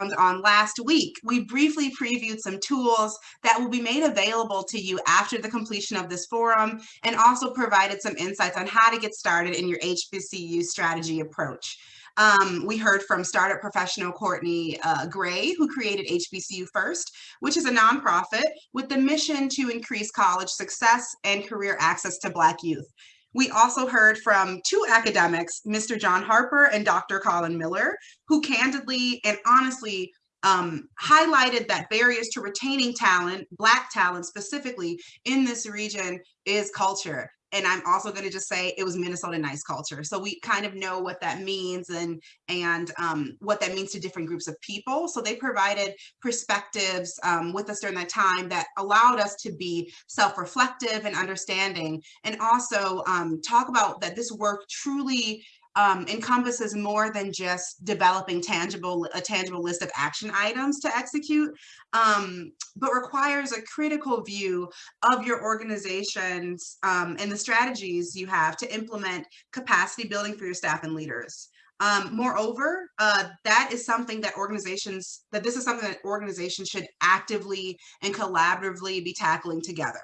on last week, we briefly previewed some tools that will be made available to you after the completion of this forum and also provided some insights on how to get started in your HBCU strategy approach. Um, we heard from startup professional Courtney uh, Gray, who created HBCU First, which is a nonprofit with the mission to increase college success and career access to Black youth. We also heard from two academics, Mr. John Harper and Dr. Colin Miller, who candidly and honestly um, highlighted that barriers to retaining talent, Black talent specifically in this region is culture and I'm also going to just say it was Minnesota nice culture. So we kind of know what that means and and um, what that means to different groups of people. So they provided perspectives um, with us during that time that allowed us to be self-reflective and understanding, and also um, talk about that this work truly um, encompasses more than just developing tangible a tangible list of action items to execute, um, but requires a critical view of your organizations um, and the strategies you have to implement capacity building for your staff and leaders. Um, moreover, uh, that is something that organizations, that this is something that organizations should actively and collaboratively be tackling together.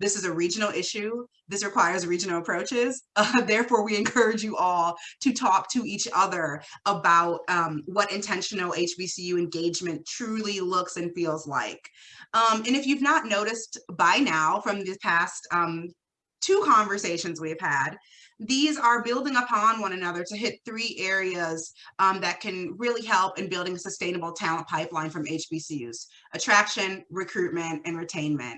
This is a regional issue. This requires regional approaches. Uh, therefore, we encourage you all to talk to each other about um, what intentional HBCU engagement truly looks and feels like. Um, and if you've not noticed by now from the past um, two conversations we've had, these are building upon one another to hit three areas um, that can really help in building a sustainable talent pipeline from HBCUs, attraction, recruitment, and retainment.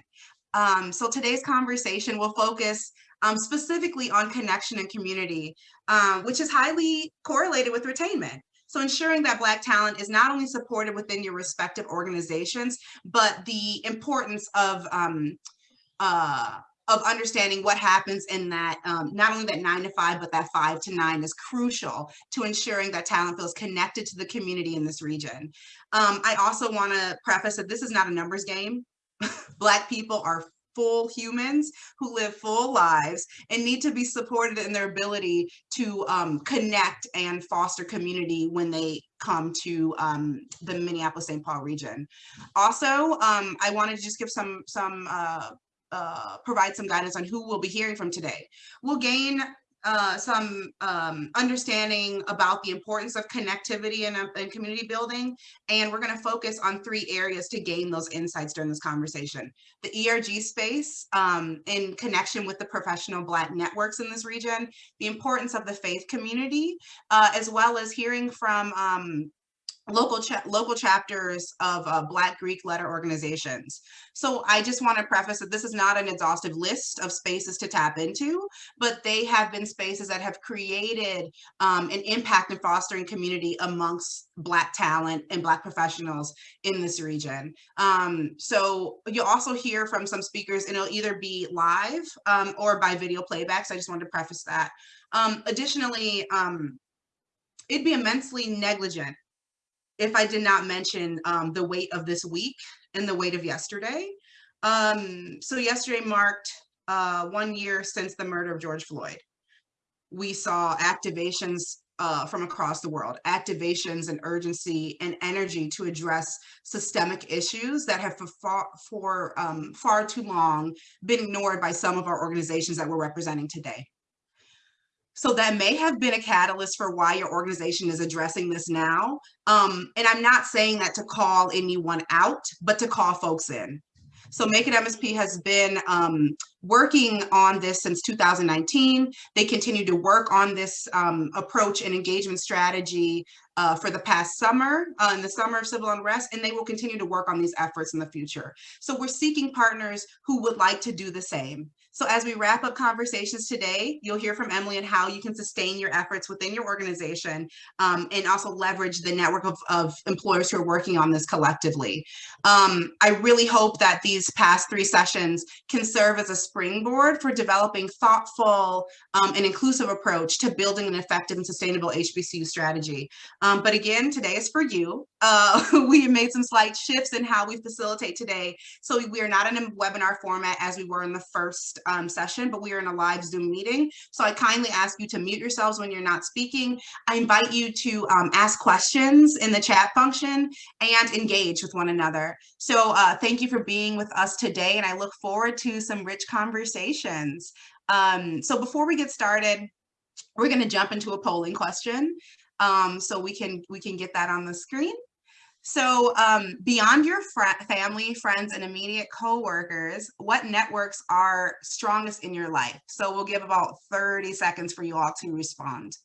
Um, so today's conversation will focus um, specifically on connection and community, um, which is highly correlated with retainment. So ensuring that Black talent is not only supported within your respective organizations, but the importance of um, uh, of understanding what happens in that, um, not only that nine to five, but that five to nine is crucial to ensuring that talent feels connected to the community in this region. Um, I also wanna preface that this is not a numbers game. Black people are full humans who live full lives and need to be supported in their ability to um, connect and foster community when they come to um, the Minneapolis-St. Paul region. Also, um, I wanted to just give some, some uh, uh, provide some guidance on who we'll be hearing from today. We'll gain uh, some um, understanding about the importance of connectivity and, uh, and community building. And we're gonna focus on three areas to gain those insights during this conversation. The ERG space um, in connection with the professional Black networks in this region, the importance of the faith community, uh, as well as hearing from um, local cha local chapters of uh, Black Greek letter organizations. So I just want to preface that this is not an exhaustive list of spaces to tap into, but they have been spaces that have created um, an impact in fostering community amongst Black talent and Black professionals in this region. Um, so you'll also hear from some speakers and it'll either be live um, or by video playback. So I just wanted to preface that. Um, additionally, um, it'd be immensely negligent if I did not mention um, the weight of this week and the weight of yesterday. Um, so yesterday marked uh, one year since the murder of George Floyd. We saw activations uh, from across the world, activations and urgency and energy to address systemic issues that have for, far, for um, far too long been ignored by some of our organizations that we're representing today. So that may have been a catalyst for why your organization is addressing this now. Um, and I'm not saying that to call anyone out, but to call folks in. So Make It MSP has been um, working on this since 2019. They continue to work on this um, approach and engagement strategy uh, for the past summer, uh, in the summer of civil unrest, and they will continue to work on these efforts in the future. So we're seeking partners who would like to do the same. So as we wrap up conversations today, you'll hear from Emily and how you can sustain your efforts within your organization um, and also leverage the network of, of, employers who are working on this collectively. Um, I really hope that these past three sessions can serve as a springboard for developing thoughtful um, and inclusive approach to building an effective and sustainable HBCU strategy. Um, but again, today is for you. Uh, we made some slight shifts in how we facilitate today. So we are not in a webinar format as we were in the first um, session, but we are in a live Zoom meeting. So I kindly ask you to mute yourselves when you're not speaking. I invite you to um, ask questions in the chat function and engage with one another. So uh, thank you for being with us today, and I look forward to some rich conversations. Um, so before we get started, we're going to jump into a polling question. Um, so we can we can get that on the screen. So um, beyond your fr family, friends, and immediate coworkers, what networks are strongest in your life? So we'll give about 30 seconds for you all to respond.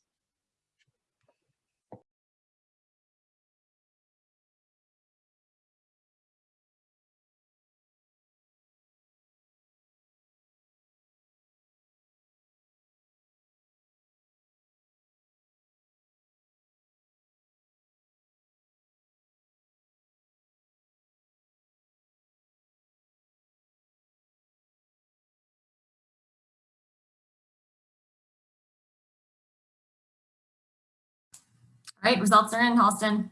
All right, results are in, Halston.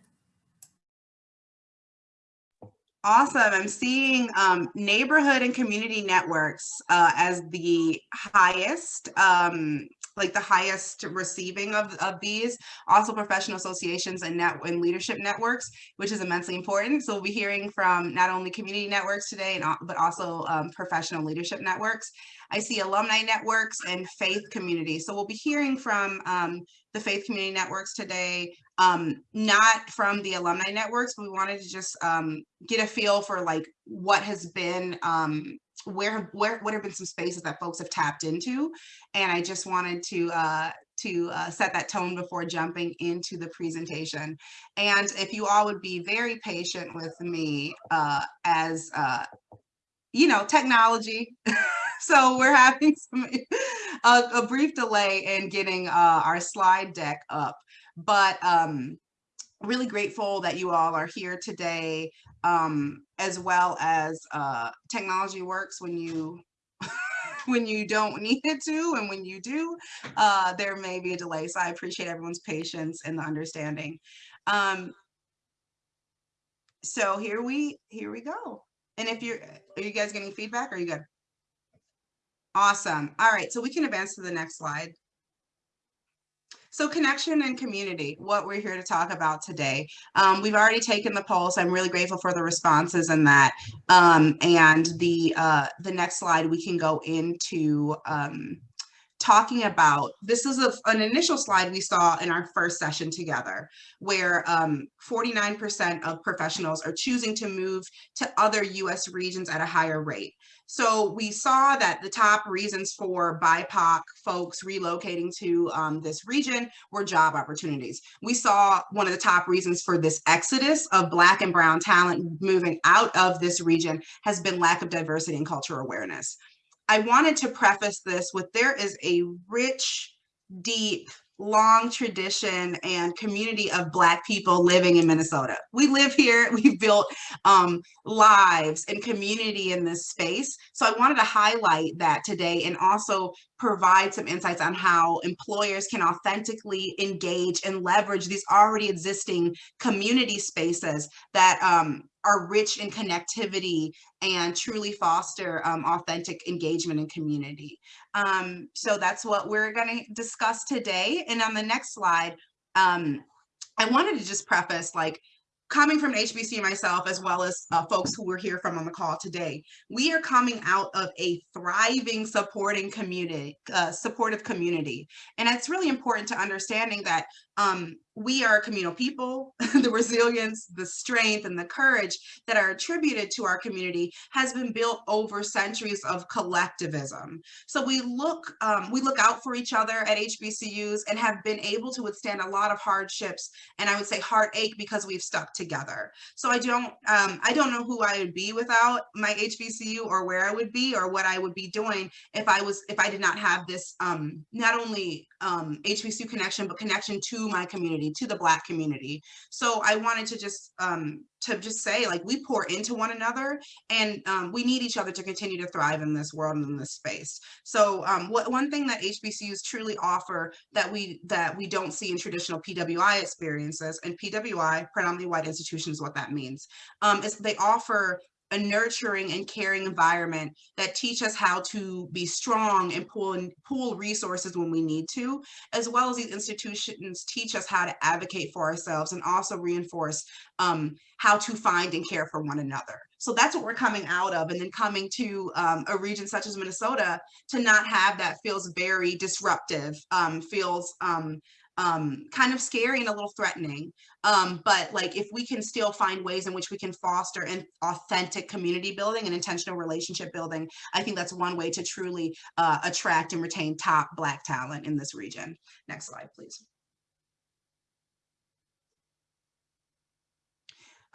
Awesome. I'm seeing um, neighborhood and community networks uh, as the highest, um, like the highest receiving of, of these. Also professional associations and net and leadership networks, which is immensely important. So we'll be hearing from not only community networks today, and, but also um, professional leadership networks. I see alumni networks and faith community. So we'll be hearing from um, the faith community networks today, um, not from the alumni networks, but we wanted to just um, get a feel for like what has been, um, where, where, what have been some spaces that folks have tapped into. And I just wanted to, uh, to uh, set that tone before jumping into the presentation. And if you all would be very patient with me uh, as, uh, you know, technology so we're having some, a, a, brief delay in getting uh, our slide deck up, but um, really grateful that you all are here today, um, as well as uh, technology works when you when you don't need it to, and when you do, uh, there may be a delay. So I appreciate everyone's patience and the understanding. Um, so here we here we go. And if you're, are you guys getting feedback? Are you good? Awesome. All right, so we can advance to the next slide. So connection and community, what we're here to talk about today. Um, we've already taken the poll, so I'm really grateful for the responses and that. Um, and the uh, the next slide, we can go into um, talking about, this is a, an initial slide we saw in our first session together, where 49% um, of professionals are choosing to move to other US regions at a higher rate. So we saw that the top reasons for BIPOC folks relocating to um, this region were job opportunities. We saw one of the top reasons for this exodus of Black and Brown talent moving out of this region has been lack of diversity and cultural awareness. I wanted to preface this with there is a rich, deep, long tradition and community of Black people living in Minnesota. We live here, we've built um, lives and community in this space. So I wanted to highlight that today and also provide some insights on how employers can authentically engage and leverage these already existing community spaces that um, are rich in connectivity and truly foster um, authentic engagement and community. Um, so that's what we're going to discuss today. And on the next slide, um, I wanted to just preface like coming from HBC myself, as well as uh, folks who we're here from on the call today, we are coming out of a thriving, supporting community, uh, supportive community. And it's really important to understanding that um, we are communal people, the resilience, the strength, and the courage that are attributed to our community has been built over centuries of collectivism. So we look, um, we look out for each other at HBCUs and have been able to withstand a lot of hardships and I would say heartache because we've stuck together. So I don't, um, I don't know who I would be without my HBCU or where I would be or what I would be doing if I was, if I did not have this, um, not only um, HBCU connection, but connection to my community, to the Black community. So I wanted to just um, to just say like we pour into one another and um, we need each other to continue to thrive in this world and in this space. So um, what one thing that HBCUs truly offer that we that we don't see in traditional PWI experiences and PWI, predominantly white institutions, what that means, um, is they offer a nurturing and caring environment that teach us how to be strong and pull and pool resources when we need to, as well as these institutions teach us how to advocate for ourselves and also reinforce um, how to find and care for one another. So that's what we're coming out of. And then coming to um, a region such as Minnesota to not have that feels very disruptive, um, feels um, kind of scary and a little threatening. Um, but like if we can still find ways in which we can foster an authentic community building and intentional relationship building, I think that's one way to truly uh, attract and retain top Black talent in this region. Next slide, please.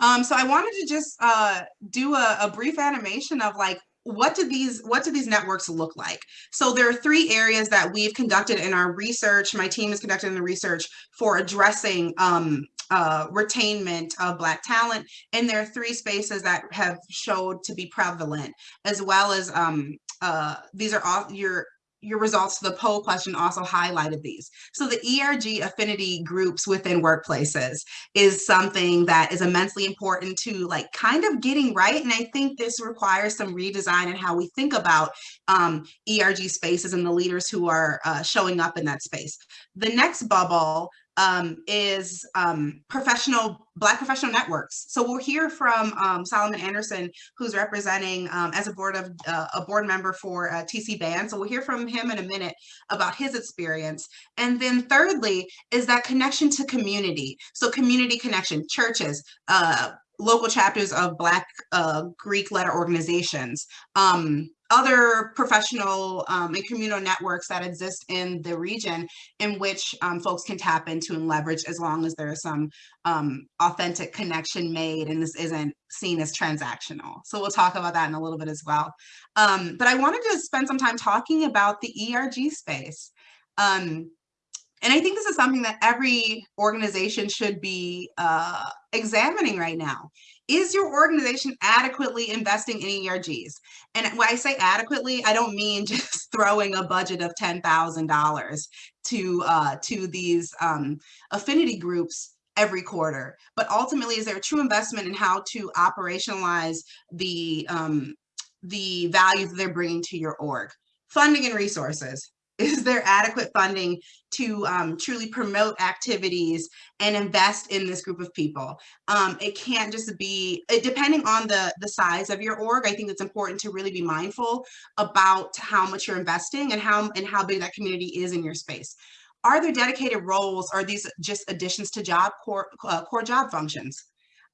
Um, so I wanted to just uh, do a, a brief animation of like what do these what do these networks look like? So there are three areas that we've conducted in our research my team has conducted in the research for addressing um, uh, retainment of black talent and there are three spaces that have showed to be prevalent as well as um, uh, these are all your your results to the poll question also highlighted these. So the ERG affinity groups within workplaces is something that is immensely important to like kind of getting right. And I think this requires some redesign in how we think about um, ERG spaces and the leaders who are uh, showing up in that space. The next bubble um, is um, professional, Black professional networks. So we'll hear from um, Solomon Anderson, who's representing um, as a board of uh, a board member for uh, TC Band. So we'll hear from him in a minute about his experience. And then thirdly is that connection to community. So community connection, churches, uh, local chapters of Black uh, Greek letter organizations, um, other professional um, and communal networks that exist in the region in which um, folks can tap into and leverage as long as there's some um, authentic connection made and this isn't seen as transactional. So we'll talk about that in a little bit as well. Um, but I wanted to spend some time talking about the ERG space. Um, and I think this is something that every organization should be uh, examining right now. Is your organization adequately investing in ERGs? And when I say adequately, I don't mean just throwing a budget of $10,000 to uh, to these um, affinity groups every quarter, but ultimately is there a true investment in how to operationalize the um, the value that they're bringing to your org? Funding and resources is there adequate funding to um, truly promote activities and invest in this group of people? Um, it can't just be, it, depending on the, the size of your org, I think it's important to really be mindful about how much you're investing and how, and how big that community is in your space. Are there dedicated roles? Are these just additions to job core, uh, core job functions?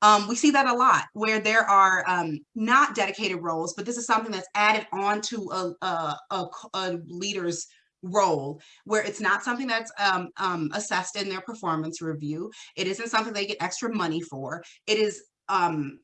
Um, we see that a lot where there are um, not dedicated roles, but this is something that's added on to a, a, a, a leader's role where it's not something that's um, um, assessed in their performance review. It isn't something they get extra money for. It is, um,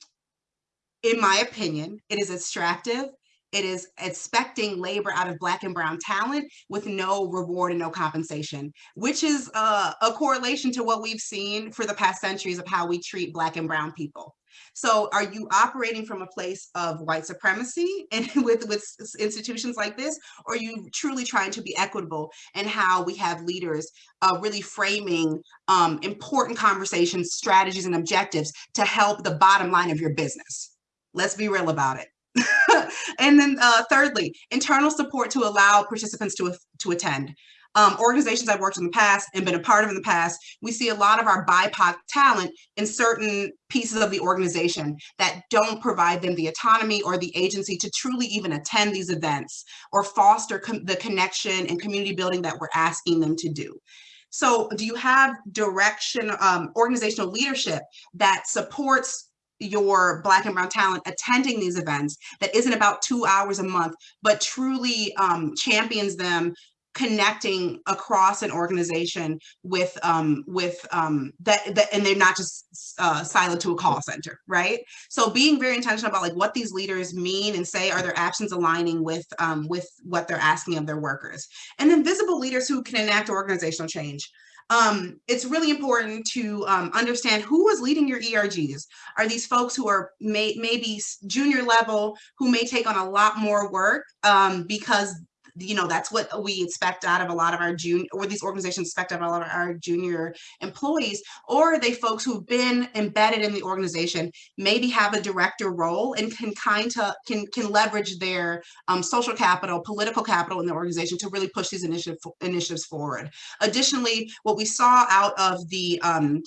in my opinion, it is extractive. It is expecting labor out of black and brown talent with no reward and no compensation, which is uh, a correlation to what we've seen for the past centuries of how we treat black and brown people. So are you operating from a place of white supremacy and with, with institutions like this, or are you truly trying to be equitable and how we have leaders uh, really framing um, important conversations, strategies, and objectives to help the bottom line of your business? Let's be real about it. and then uh, thirdly, internal support to allow participants to, to attend um, organizations I've worked in the past and been a part of in the past, we see a lot of our BIPOC talent in certain pieces of the organization that don't provide them the autonomy or the agency to truly even attend these events or foster the connection and community building that we're asking them to do. So do you have direction, um, organizational leadership that supports your black and brown talent attending these events that isn't about two hours a month, but truly um, champions them connecting across an organization with um, with um, that, that and they're not just uh, siloed to a call center, right? So being very intentional about like what these leaders mean and say, are their actions aligning with um, with what they're asking of their workers? And then visible leaders who can enact organizational change. Um, it's really important to um, understand who is leading your ERGs. Are these folks who are may, maybe junior level, who may take on a lot more work um, because you know, that's what we expect out of a lot of our junior, or these organizations expect out of a lot of our junior employees, or are they folks who've been embedded in the organization, maybe have a director role and can kind of, can, can leverage their um, social capital, political capital in the organization to really push these initiative, initiatives forward. Additionally, what we saw out of the um,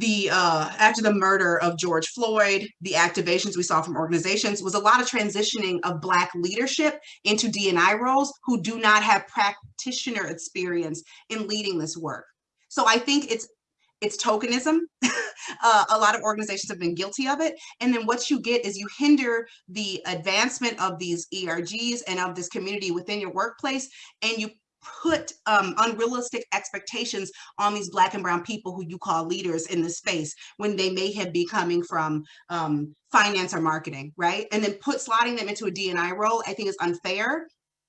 the uh, after the murder of George Floyd, the activations we saw from organizations was a lot of transitioning of Black leadership into DNI roles who do not have practitioner experience in leading this work. So I think it's it's tokenism. uh, a lot of organizations have been guilty of it. And then what you get is you hinder the advancement of these ERGs and of this community within your workplace, and you put um, unrealistic expectations on these black and brown people who you call leaders in the space when they may have be coming from um, finance or marketing, right? And then put slotting them into a DNI role, I think is unfair.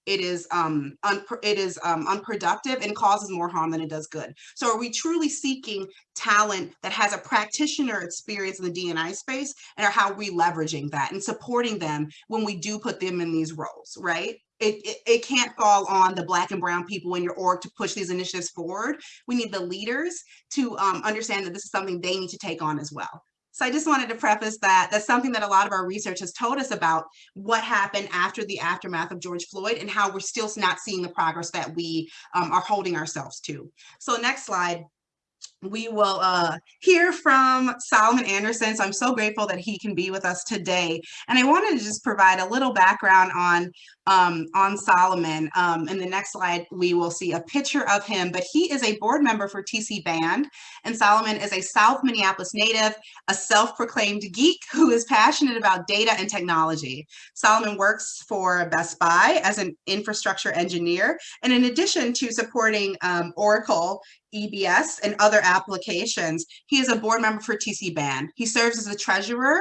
It is um, it is um, unproductive and causes more harm than it does good. So are we truly seeking talent that has a practitioner experience in the DNI space and are how we leveraging that and supporting them when we do put them in these roles, right? It, it, it, can't fall on the black and brown people in your org to push these initiatives forward. We need the leaders to um, understand that this is something they need to take on as well. So I just wanted to preface that that's something that a lot of our research has told us about what happened after the aftermath of George Floyd and how we're still not seeing the progress that we um, are holding ourselves to. So next slide we will uh, hear from Solomon Anderson. So I'm so grateful that he can be with us today. And I wanted to just provide a little background on, um, on Solomon. Um, in the next slide, we will see a picture of him, but he is a board member for TC Band. And Solomon is a South Minneapolis native, a self-proclaimed geek who is passionate about data and technology. Solomon works for Best Buy as an infrastructure engineer. And in addition to supporting um, Oracle EBS and other applications. He is a board member for TC Band. He serves as the treasurer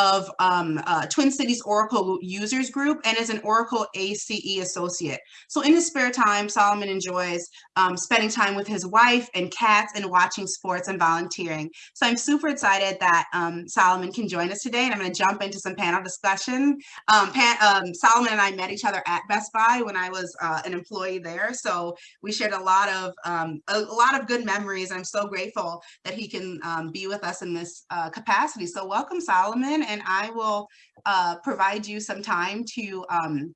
of um, uh, Twin Cities Oracle Users Group and is an Oracle ACE associate. So in his spare time, Solomon enjoys um, spending time with his wife and cats and watching sports and volunteering. So I'm super excited that um, Solomon can join us today and I'm gonna jump into some panel discussion. Um, um, Solomon and I met each other at Best Buy when I was uh, an employee there. So we shared a lot of um, a, lot of good memories. I'm so grateful that he can be with us in this uh, capacity. So welcome Solomon and I will uh, provide you some time to um,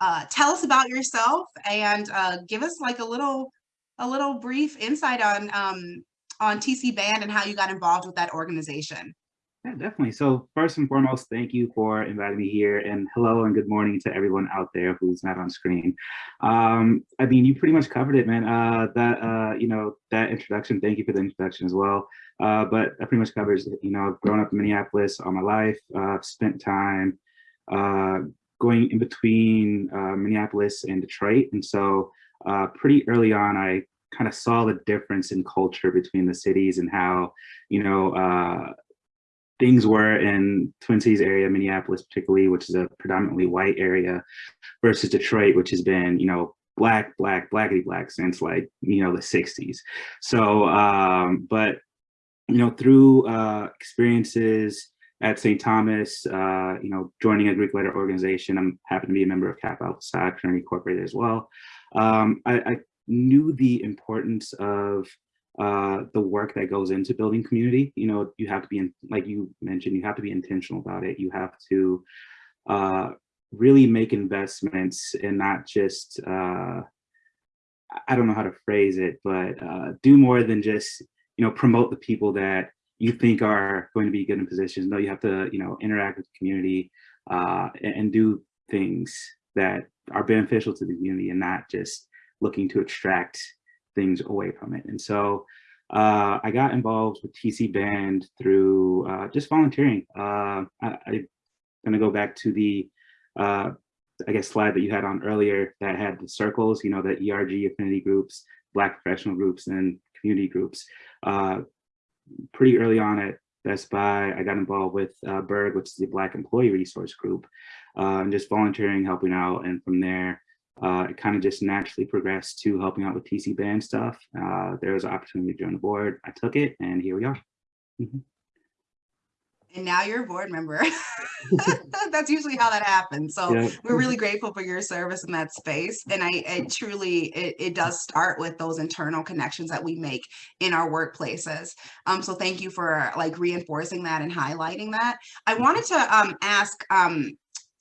uh, tell us about yourself and uh, give us like a little a little brief insight on um, on TC Band and how you got involved with that organization. Yeah, definitely. So first and foremost, thank you for inviting me here and hello and good morning to everyone out there who's not on screen. Um, I mean, you pretty much covered it, man. Uh, that, uh, you know, that introduction, thank you for the introduction as well. Uh, but that pretty much covers, you know, I've grown up in Minneapolis all my life, uh, spent time uh, going in between uh, Minneapolis and Detroit. And so uh, pretty early on, I kind of saw the difference in culture between the cities and how, you know, uh, things were in Twin Cities area, Minneapolis particularly, which is a predominantly white area, versus Detroit, which has been, you know, black, black, blackity black since like, you know, the 60s. So, um, but, you know, through uh, experiences at St. Thomas, uh, you know, joining a Greek letter organization, I'm happen to be a member of Kappa Alpha Psi Fraternity Incorporated as well. Um, I, I knew the importance of uh, the work that goes into building community. You know, you have to be, in, like you mentioned, you have to be intentional about it. You have to uh, really make investments and not just, uh, I don't know how to phrase it, but uh, do more than just, you know, promote the people that you think are going to be good in positions. No, you have to, you know, interact with the community uh, and, and do things that are beneficial to the community and not just looking to extract things away from it. And so uh, I got involved with TC Band through uh, just volunteering. Uh, I, am gonna go back to the, uh, I guess, slide that you had on earlier that had the circles, you know, the ERG affinity groups, Black professional groups, and community groups. Uh, pretty early on at Best Buy, I got involved with uh, Berg, which is the Black Employee Resource Group, and just volunteering, helping out. And from there, uh, it kind of just naturally progressed to helping out with TC band stuff. Uh, there was an opportunity to join the board. I took it and here we are. Mm -hmm. And now you're a board member. That's usually how that happens. So Yeah. we're really grateful for your service in that space. And I, it truly, it, it does start with those internal connections that we make in our workplaces. Um, so thank you for like reinforcing that and highlighting that. I wanted to um, ask, um,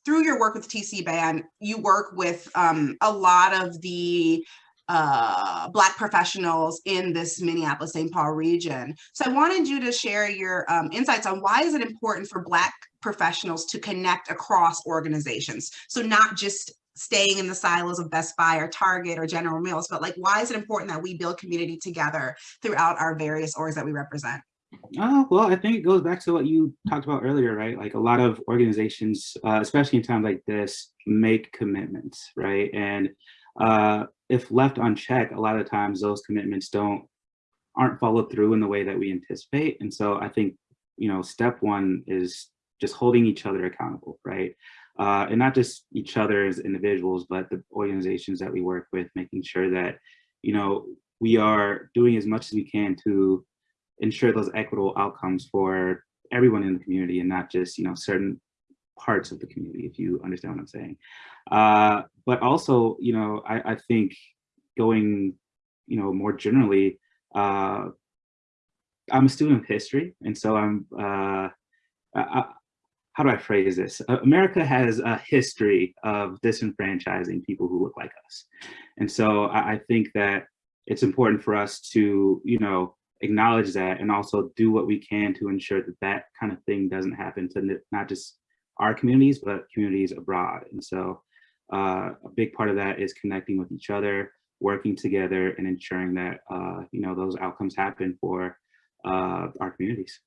through your work with TC Band, you work with um, a lot of the uh, Black professionals in this Minneapolis St. Paul region. So I wanted you to share your um, insights on why is it important for Black professionals to connect across organizations? So not just staying in the silos of Best Buy or Target or General Mills, but like why is it important that we build community together throughout our various orgs that we represent? Oh, well, I think it goes back to what you talked about earlier, right? Like a lot of organizations, uh, especially in times like this, make commitments, right? And uh, if left unchecked, a lot of times those commitments don't aren't followed through in the way that we anticipate. And so I think, you know, step one is just holding each other accountable, right? Uh, and not just each other as individuals, but the organizations that we work with, making sure that, you know, we are doing as much as we can to ensure those equitable outcomes for everyone in the community and not just, you know, certain parts of the community, if you understand what I'm saying. Uh, but also, you know, I, I think going, you know, more generally, uh, I'm a student of history. And so I'm, uh, I, how do I phrase this? America has a history of disenfranchising people who look like us. And so I think that it's important for us to, you know, acknowledge that and also do what we can to ensure that that kind of thing doesn't happen to not just our communities, but communities abroad. And so uh, a big part of that is connecting with each other, working together and ensuring that, uh, you know, those outcomes happen for uh, our communities.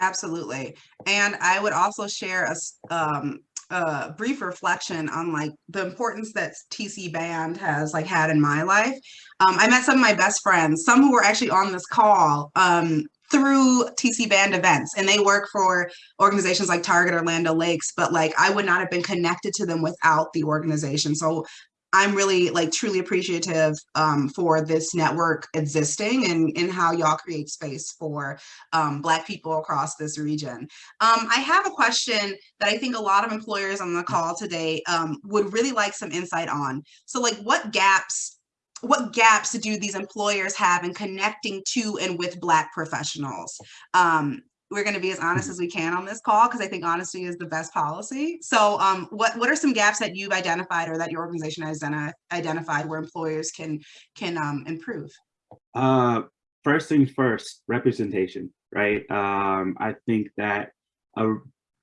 Absolutely. And I would also share a, um, a brief reflection on like the importance that TC band has like had in my life. Um, I met some of my best friends, some who were actually on this call um, through TC band events and they work for organizations like Target or Land O'Lakes, but like I would not have been connected to them without the organization. So I'm really like truly appreciative um, for this network existing and, and how y'all create space for um, Black people across this region. Um, I have a question that I think a lot of employers on the call today um, would really like some insight on. So like what gaps, what gaps do these employers have in connecting to and with Black professionals? Um, we're going to be as honest as we can on this call because I think honesty is the best policy. So um, what, what are some gaps that you've identified or that your organization has identi- identified where employers can, can um, improve? Uh, first things first, representation, right? Um, I think that a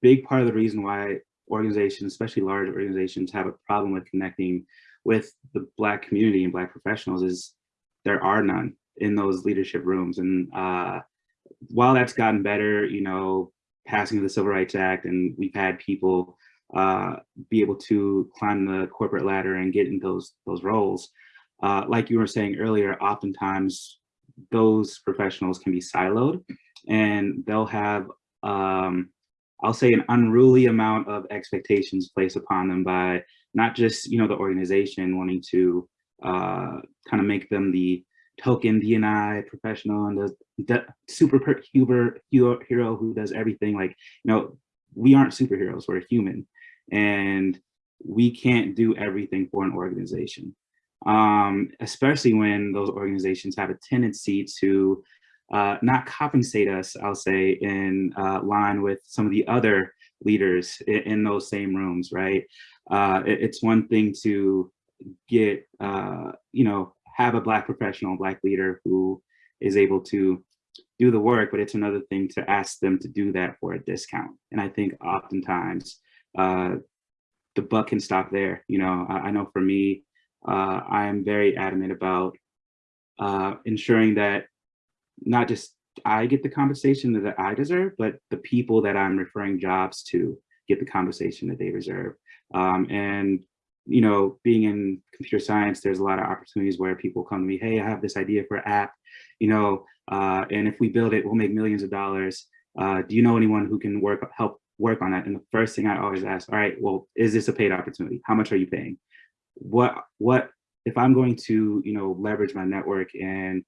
big part of the reason why organizations, especially large organizations, have a problem with connecting with the Black community and Black professionals is there are none in those leadership rooms. And uh, while that's gotten better, you know, passing of the Civil Rights Act, and we've had people uh, be able to climb the corporate ladder and get in those those roles. Uh, like you were saying earlier, oftentimes those professionals can be siloed and they'll have, um, I'll say an unruly amount of expectations placed upon them by not just, you know, the organization wanting to uh, kind of make them the token DNI professional and the, super huber hero who does everything like, you know, we aren't superheroes, we're human. And we can't do everything for an organization um, especially when those organizations have a tendency to uh, not compensate us, I'll say, in uh, line with some of the other leaders in, in those same rooms, right? Uh, it, it's one thing to get, uh, you know, have a Black professional, Black leader who is able to do the work, but it's another thing to ask them to do that for a discount. And I think oftentimes uh, the buck can stop there. You know, I, I know for me, uh, I am very adamant about uh, ensuring that not just I get the compensation that I deserve, but the people that I'm referring jobs to get the compensation that they deserve. Um, and, you know, being in computer science, there's a lot of opportunities where people come to me, hey, I have this idea for an app, you know, uh, and if we build it, we'll make millions of dollars. Uh, do you know anyone who can work help work on that? And the first thing I always ask, all right, well, is this a paid opportunity? How much are you paying? what what if I'm going to you know leverage my network and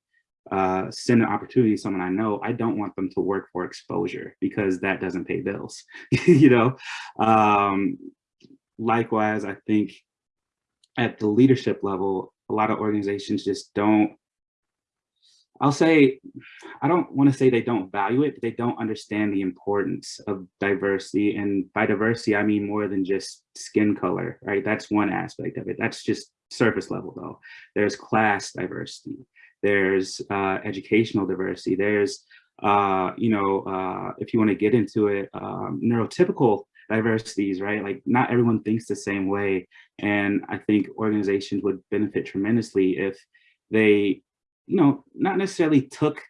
uh, send an opportunity to someone I know, I don't want them to work for exposure because that doesn't pay bills, you know? Um, likewise, I think at the leadership level, a lot of organizations just don't, I'll say, I don't want to say they don't value it, but they don't understand the importance of diversity. And by diversity, I mean more than just skin color, right? That's one aspect of it. That's just surface level though. There's class diversity there's uh, educational diversity, there's, uh, you know, uh, if you want to get into it, um, neurotypical diversities, right? Like not everyone thinks the same way. And I think organizations would benefit tremendously if they, you know, not necessarily took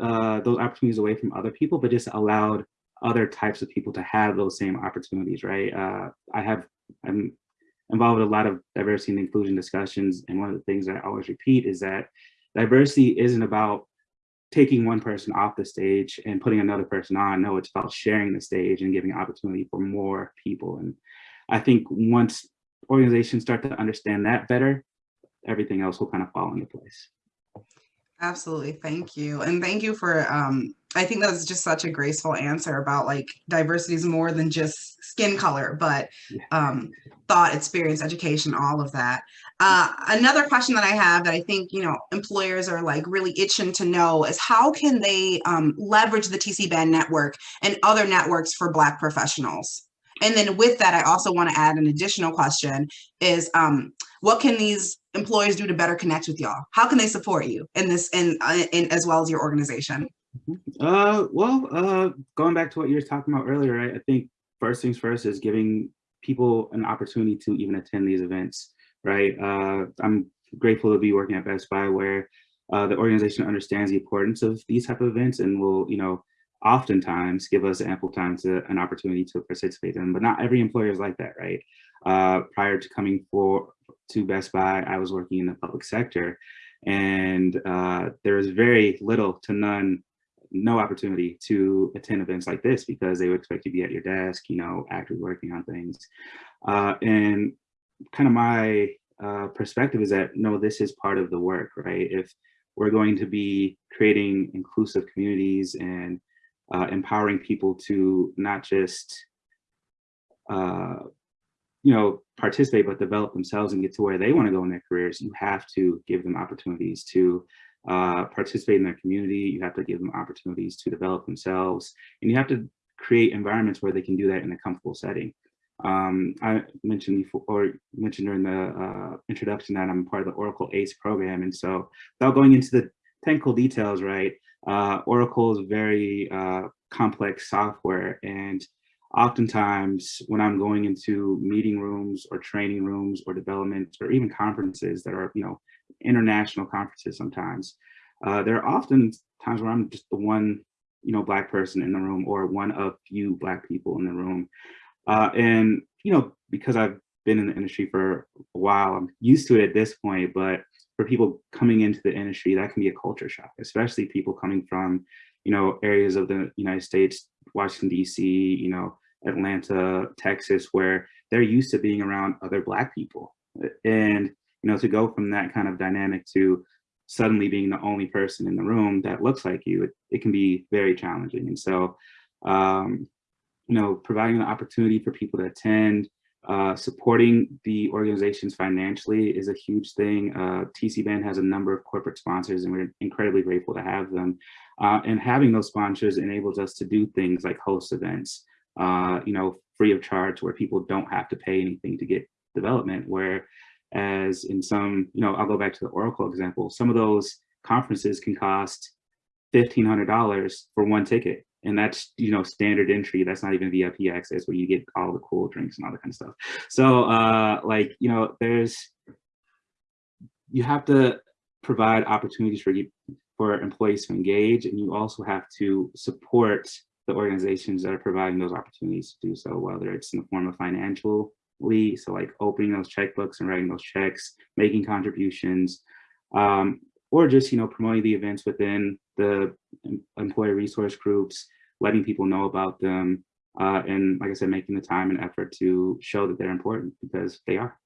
uh, those opportunities away from other people, but just allowed other types of people to have those same opportunities, right? Uh, I have, I'm involved with a lot of diversity and inclusion discussions. And one of the things that I always repeat is that diversity isn't about taking one person off the stage and putting another person on. No, it's about sharing the stage and giving opportunity for more people. And I think once organizations start to understand that better, everything else will kind of fall into place. Absolutely. Thank you. And thank you for, um, I think that's just such a graceful answer about like diversity is more than just skin color, but um, thought, experience, education, all of that. Uh, another question that I have that I think, you know, employers are like really itching to know is how can they um, leverage the TC band network and other networks for Black professionals? And then with that, I also want to add an additional question is um, what can these employers do to better connect with y'all? How can they support you in this in, uh, in as well as your organization? Mm-hmm. Uh, well, uh, going back to what you were talking about earlier? I think first things first is giving people an opportunity to even attend these events, right? Uh, I'm grateful to be working at Best Buy where uh, the organization understands the importance of these type of events and will, you know, oftentimes give us ample time to an opportunity to participate in but not every employer is like that, right? Uh, prior to coming for to Best Buy, I was working in the public sector and uh, there was very little to none, no opportunity to attend events like this because they would expect you to be at your desk, you know, actively working on things. Uh, and kind of my uh, perspective is that, no, this is part of the work, right? If we're going to be creating inclusive communities and uh, empowering people to not just, uh, you know, participate, but develop themselves and get to where they want to go in their careers, you have to give them opportunities to uh, participate in their community. You have to give them opportunities to develop themselves, and you have to create environments where they can do that in a comfortable setting. Um, I mentioned before, mentioned during the uh, introduction that I'm part of the Oracle ACE program, and so without going into the technical details, right? Uh, Oracle is very uh, complex software and oftentimes when I'm going into meeting rooms or training rooms or development or even conferences that are, you know, international conferences sometimes, uh, there are often times where I'm just the one, you know, black person in the room or one of few black people in the room. Uh, and, you know, because I've been in the industry for a while, I'm used to it at this point, but for people coming into the industry, that can be a culture shock, especially people coming from, you know, areas of the United States, Washington, DC, you know, Atlanta, Texas, where they're used to being around other Black people. And, you know, to go from that kind of dynamic to suddenly being the only person in the room that looks like you, it, it can be very challenging. And so, um, you know, providing the opportunity for people to attend, uh, supporting the organizations financially is a huge thing. Uh, TC Band has a number of corporate sponsors and we're incredibly grateful to have them. Uh, and having those sponsors enables us to do things like host events, uh, you know, free of charge where people don't have to pay anything to get development, whereas in some, you know, I'll go back to the Oracle example, some of those conferences can cost $1,500 for one ticket and that's you know standard entry. That's not even vip access where you get all the cool drinks and all that kind of stuff. So uh like you know there's you have to provide opportunities for you for employees to engage and you also have to support the organizations that are providing those opportunities to do so whether it's in the form of financially so like opening those checkbooks and writing those checks making contributions um, or just you know promoting the events within the employee resource groups, letting people know about them, uh, and like I said, making the time and effort to show that they're important because they are.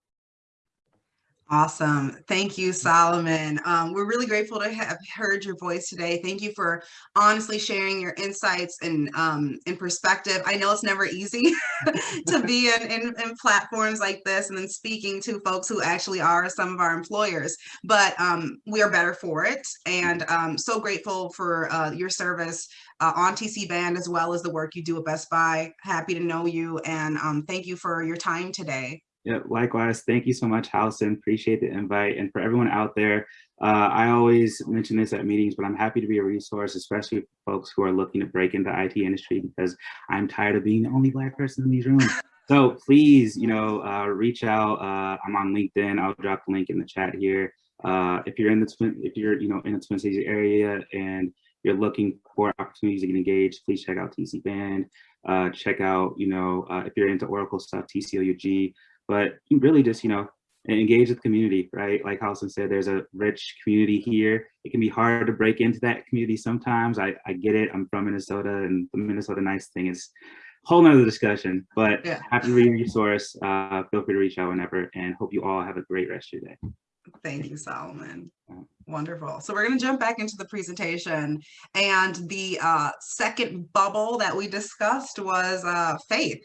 Awesome. Thank you, Solomon. Um, we're really grateful to have heard your voice today. Thank you for honestly sharing your insights and um, in perspective. I know it's never easy to be in, in, in, platforms like this and then speaking to folks who actually are some of our employers, but um, we are better for it. And um, so grateful for uh, your service uh, on TC Band as well as the work you do at Best Buy. Happy to know you and um, thank you for your time today. Yeah, likewise. Thank you so much, Halison. Appreciate the invite. And for everyone out there, uh, I always mention this at meetings, but I'm happy to be a resource, especially for folks who are looking to break into IT industry because I'm tired of being the only Black person in these rooms. So please, you know, uh, reach out. Uh, I'm on LinkedIn. I'll drop the link in the chat here. Uh, if you're in the Twin, if you're, you know, in the Twin Cities area and you're looking for opportunities to get engaged, please check out TC Band. Uh, check out, you know, uh, if you're into Oracle stuff, TCOUG but really just, you know, engage with the community, right? Like Halison said, there's a rich community here. It can be hard to break into that community sometimes. I, I get it. I'm from Minnesota and the Minnesota nice thing is a whole nother discussion, but yeah. happy to be a resource. Uh, feel free to reach out whenever and hope you all have a great rest of your day. Thank you, Solomon. Wonderful. So we're going to jump back into the presentation. And the uh, second bubble that we discussed was uh, faith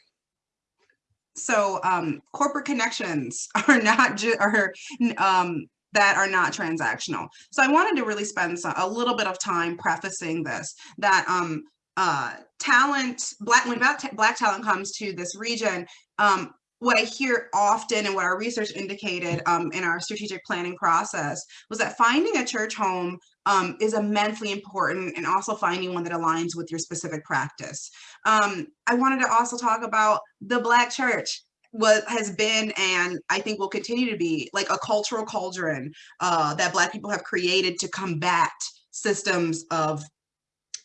so um, corporate connections are not just are um, that are not transactional. So I wanted to really spend some, a little bit of time prefacing this that um, uh, talent, black when black talent comes to this region, um, what I hear often and what our research indicated um, in our strategic planning process was that finding a church home um, is immensely important and also finding one that aligns with your specific practice. Um, I wanted to also talk about the Black church what has been and I think will continue to be like a cultural cauldron uh, that Black people have created to combat systems of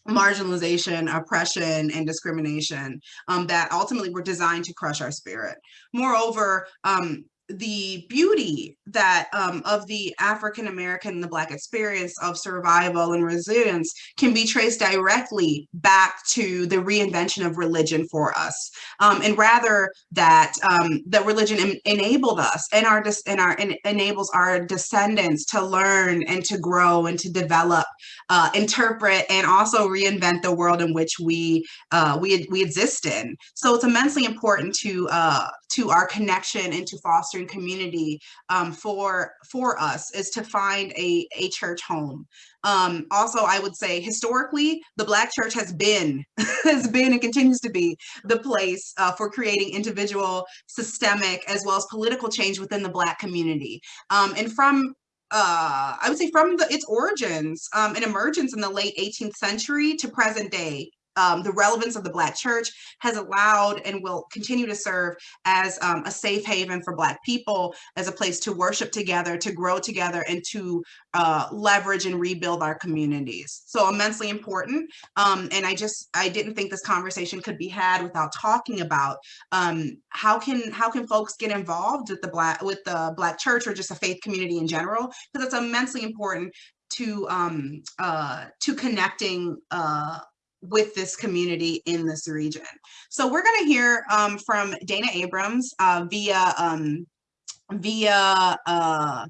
marginalization, oppression, and discrimination um, that ultimately were designed to crush our spirit. Moreover, um, the beauty that um, of the African American and the Black experience of survival and resilience can be traced directly back to the reinvention of religion for us, um, and rather that um, that religion en enabled us and our and our en enables our descendants to learn and to grow and to develop, uh, interpret, and also reinvent the world in which we uh, we we exist in. So it's immensely important to uh, to our connection and to fostering community um, for for us is to find a, a church home. Um, also, I would say historically, the Black church has been, has been and continues to be the place uh, for creating individual, systemic, as well as political change within the Black community. Um, and from uh, I would say from the, its origins um, and emergence in the late 18th century to present day, um, the relevance of the Black church has allowed and will continue to serve as um, a safe haven for Black people, as a place to worship together, to grow together, and to uh, leverage and rebuild our communities. So immensely important. Um, and I just, I didn't think this conversation could be had without talking about um, how can how can folks get involved with the Black with the Black church or just a faith community in general, because it's immensely important to um, uh, to connecting uh, with this community in this region. So we're going to hear um, from Dana Abrams uh, via um, via uh,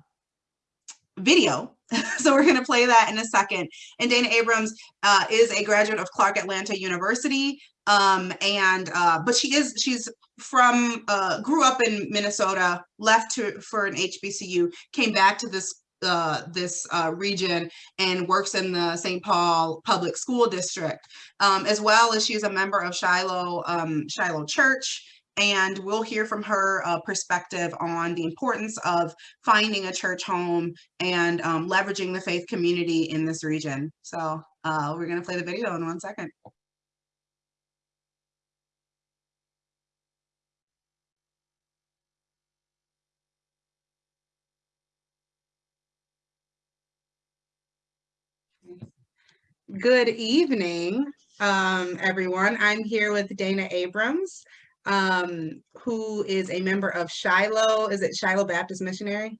video. so we're going to play that in a second. And Dana Abrams uh, is a graduate of Clark Atlanta University. Um, and uh, but she is she's from uh, grew up in Minnesota, left to for an HBCU, came back to this uh, this uh, region and works in the St. Paul Public School District, um, as well as she's a member of Shiloh, um, Shiloh Church. And we'll hear from her uh, perspective on the importance of finding a church home and um, leveraging the faith community in this region. So uh, we're going to play the video in one second. Good evening, um, everyone. I'm here with Dana Abrams, um, who is a member of Shiloh. Is it Shiloh Baptist Missionary?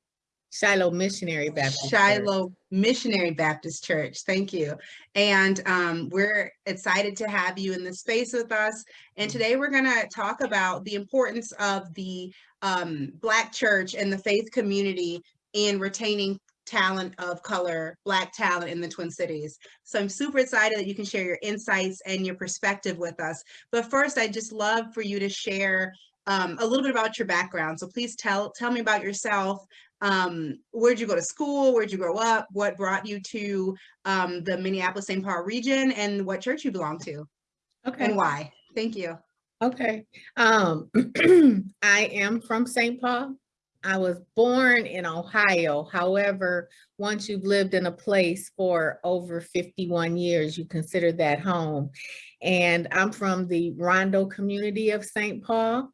Shiloh Missionary Baptist Shiloh Church. Missionary Baptist Church. Thank you. And um, we're excited to have you in the space with us. And today we're going to talk about the importance of the um, Black church and the faith community in retaining talent of color, Black talent in the Twin Cities. So I'm super excited that you can share your insights and your perspective with us. But first, I'd just love for you to share um, a little bit about your background. So please tell tell me about yourself. Um, where'd you go to school? Where'd you grow up? What brought you to um, the Minneapolis St. Paul region and what church you belong to Okay, and why? Thank you. okay. Um, I am from St. Paul. I was born in Ohio. However, once you've lived in a place for over 51 years, you consider that home. And I'm from the Rondo community of St. Paul.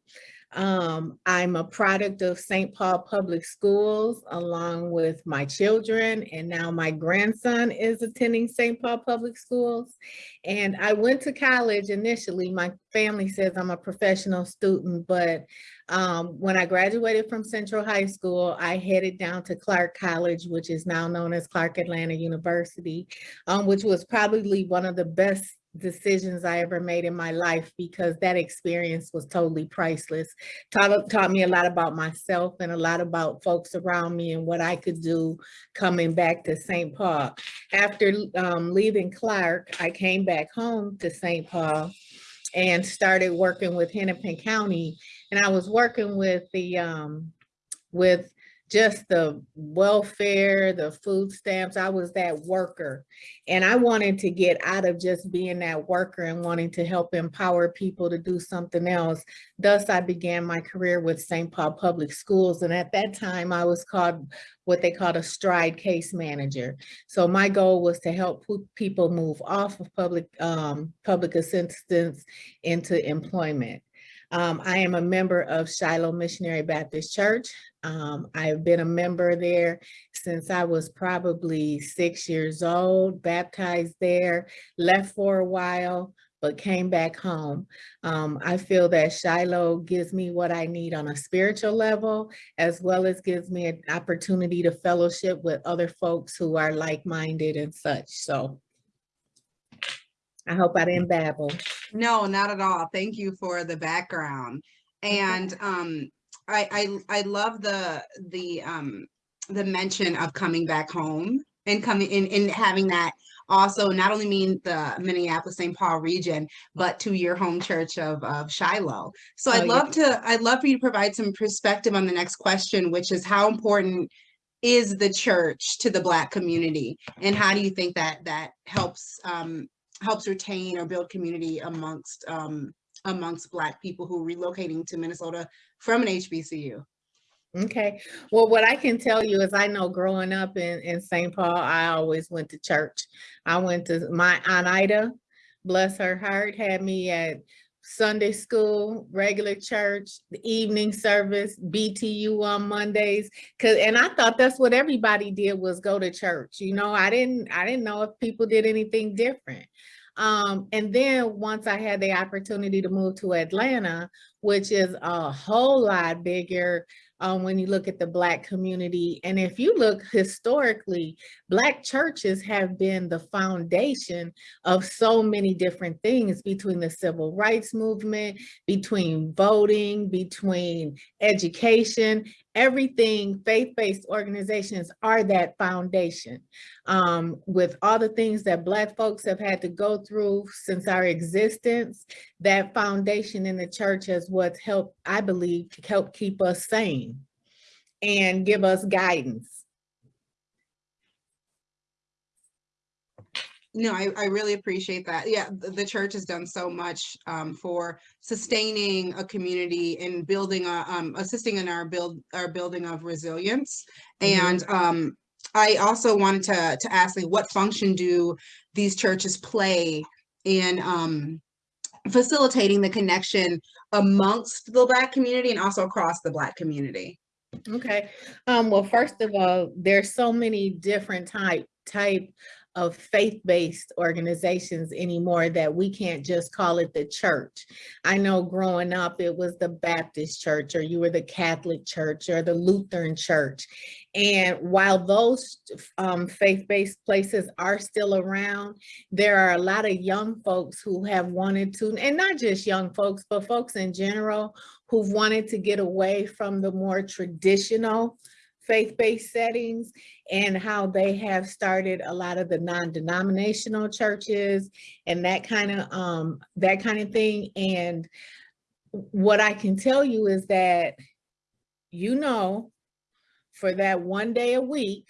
Um, I'm a product of St. Paul Public Schools along with my children and now my grandson is attending St. Paul Public Schools. And I went to college initially. My family says I'm a professional student, but um, when I graduated from Central High School, I headed down to Clark College, which is now known as Clark Atlanta University, um, which was probably one of the best decisions I ever made in my life because that experience was totally priceless. Taught, taught me a lot about myself and a lot about folks around me and what I could do coming back to St. Paul. After um, leaving Clark, I came back home to St. Paul and started working with Hennepin County. And I was working with the, um, with just the welfare, the food stamps. I was that worker. And I wanted to get out of just being that worker and wanting to help empower people to do something else. Thus, I began my career with St. Paul Public Schools. And at that time, I was called what they called a stride case manager. So my goal was to help people move off of public, um, public assistance into employment. Um, I am a member of Shiloh Missionary Baptist Church. Um, I've been a member there since I was probably six years old, baptized there, left for a while, but came back home. Um, I feel that Shiloh gives me what I need on a spiritual level, as well as gives me an opportunity to fellowship with other folks who are like-minded and such. So I hope I didn't babble. No, not at all. Thank you for the background. And um, I, I I love the the um the mention of coming back home and coming in and having that also not only mean the Minneapolis St. Paul region, but to your home church of of Shiloh. So Oh, I'd yeah. love to I'd love for you to provide some perspective on the next question, which is how important is the church to the Black community, and how do you think that that helps um, helps retain or build community amongst um, amongst Black people who are relocating to Minnesota from an HBCU? Okay, well, what I can tell you is I know growing up in, in St. Paul, I always went to church. I went to, my Aunt Ida, bless her heart, had me at Sunday school, regular church, the evening service, BTU on Mondays. Cause, and I thought that's what everybody did was go to church. You know, I didn't, I didn't know if people did anything different. Um, and then once I had the opportunity to move to Atlanta, which is a whole lot bigger, um, when you look at the Black community. And if you look historically, Black churches have been the foundation of so many different things between the civil rights movement, between voting, between education, everything faith-based organizations are that foundation. Um, with all the things that Black folks have had to go through since our existence, that foundation in the church is what's helped, I believe, help keep us sane and give us guidance. No, I, I really appreciate that. Yeah, the, the church has done so much um, for sustaining a community and building, a, um, assisting in our build, our building of resilience. Mhm. And um, I also wanted to to ask, like, what function do these churches play in um, facilitating the connection amongst the Black community and also across the Black community? Okay, um, well, first of all, there's so many different type, type of faith-based organizations anymore that we can't just call it the church. I know growing up, it was the Baptist church, or you were the Catholic church, or the Lutheran church. And while those um, faith-based places are still around, there are a lot of young folks who have wanted to, and not just young folks, but folks in general, who've wanted to get away from the more traditional faith-based settings and how they have started a lot of the non-denominational churches and that kind of um that kind of thing. And what I can tell you is that you know for that one day a week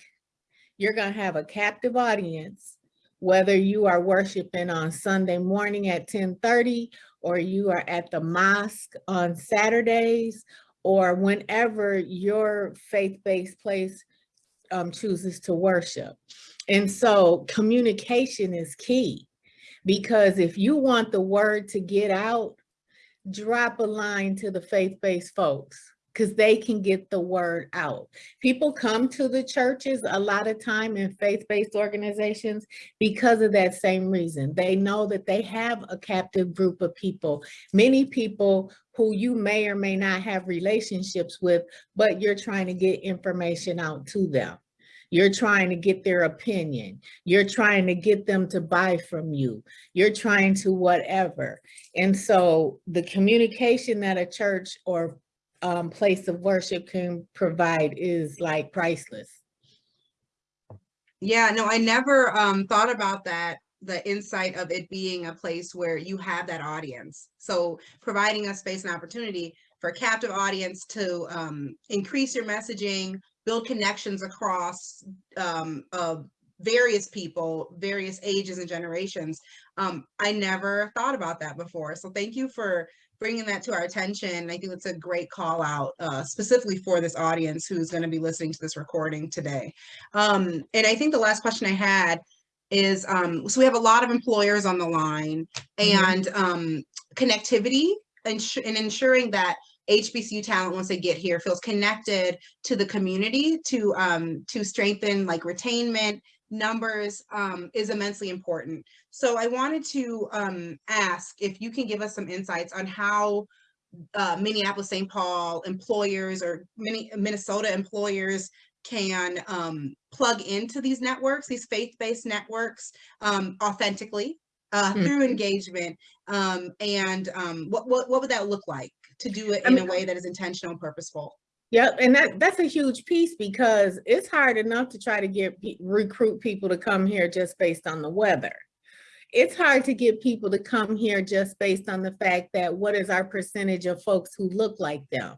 you're going to have a captive audience whether you are worshiping on Sunday morning at 10:30 or you are at the mosque on Saturdays or whenever your faith-based place um, chooses to worship. And so communication is key because if you want the word to get out, drop a line to the faith-based folks because they can get the word out. People come to the churches a lot of time in faith-based organizations because of that same reason. They know that they have a captive group of people, many people who you may or may not have relationships with, but you're trying to get information out to them. You're trying to get their opinion. You're trying to get them to buy from you. You're trying to whatever. And so the communication that a church or um, place of worship can provide is like priceless. Yeah, no, I never um thought about that, the insight of it being a place where you have that audience. So providing a space and opportunity for a captive audience to um increase your messaging, build connections across um various people, various ages and generations. Um, I never thought about that before. So thank you for bringing that to our attention. I think it's a great call out, uh, specifically for this audience who's going to be listening to this recording today. Um, and I think the last question I had is, um, so we have a lot of employers on the line Mhm. and um, connectivity and, and ensuring that HBCU talent, once they get here, feels connected to the community to um, to strengthen like retainment, numbers um, is immensely important. So I wanted to um, ask if you can give us some insights on how uh, Minneapolis St. Paul employers or many Minnesota employers can um, plug into these networks, these faith-based networks um, authentically uh, Hmm. through engagement. Um, and um, what, what, what would that look like to do it I in mean- a way that is intentional and purposeful? Yep, and that that's a huge piece because it's hard enough to try to get recruit people to come here just based on the weather. It's hard to get people to come here just based on the fact that what is our percentage of folks who look like them.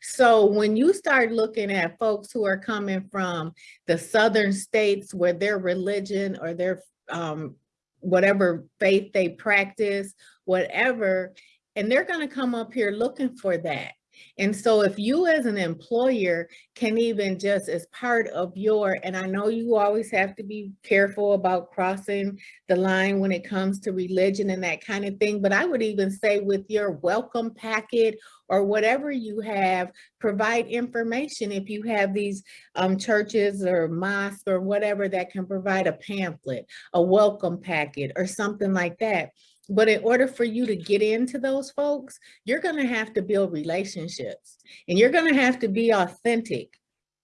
So when you start looking at folks who are coming from the southern states where their religion or their um, whatever faith they practice, whatever, and they're going to come up here looking for that. And so if you as an employer can even just as part of your, and I know you always have to be careful about crossing the line when it comes to religion and that kind of thing, but I would even say with your welcome packet or whatever you have, provide information if you have these um, churches or mosques or whatever that can provide a pamphlet, a welcome packet or something like that. But in order for you to get into those folks, you're going to have to build relationships and you're going to have to be authentic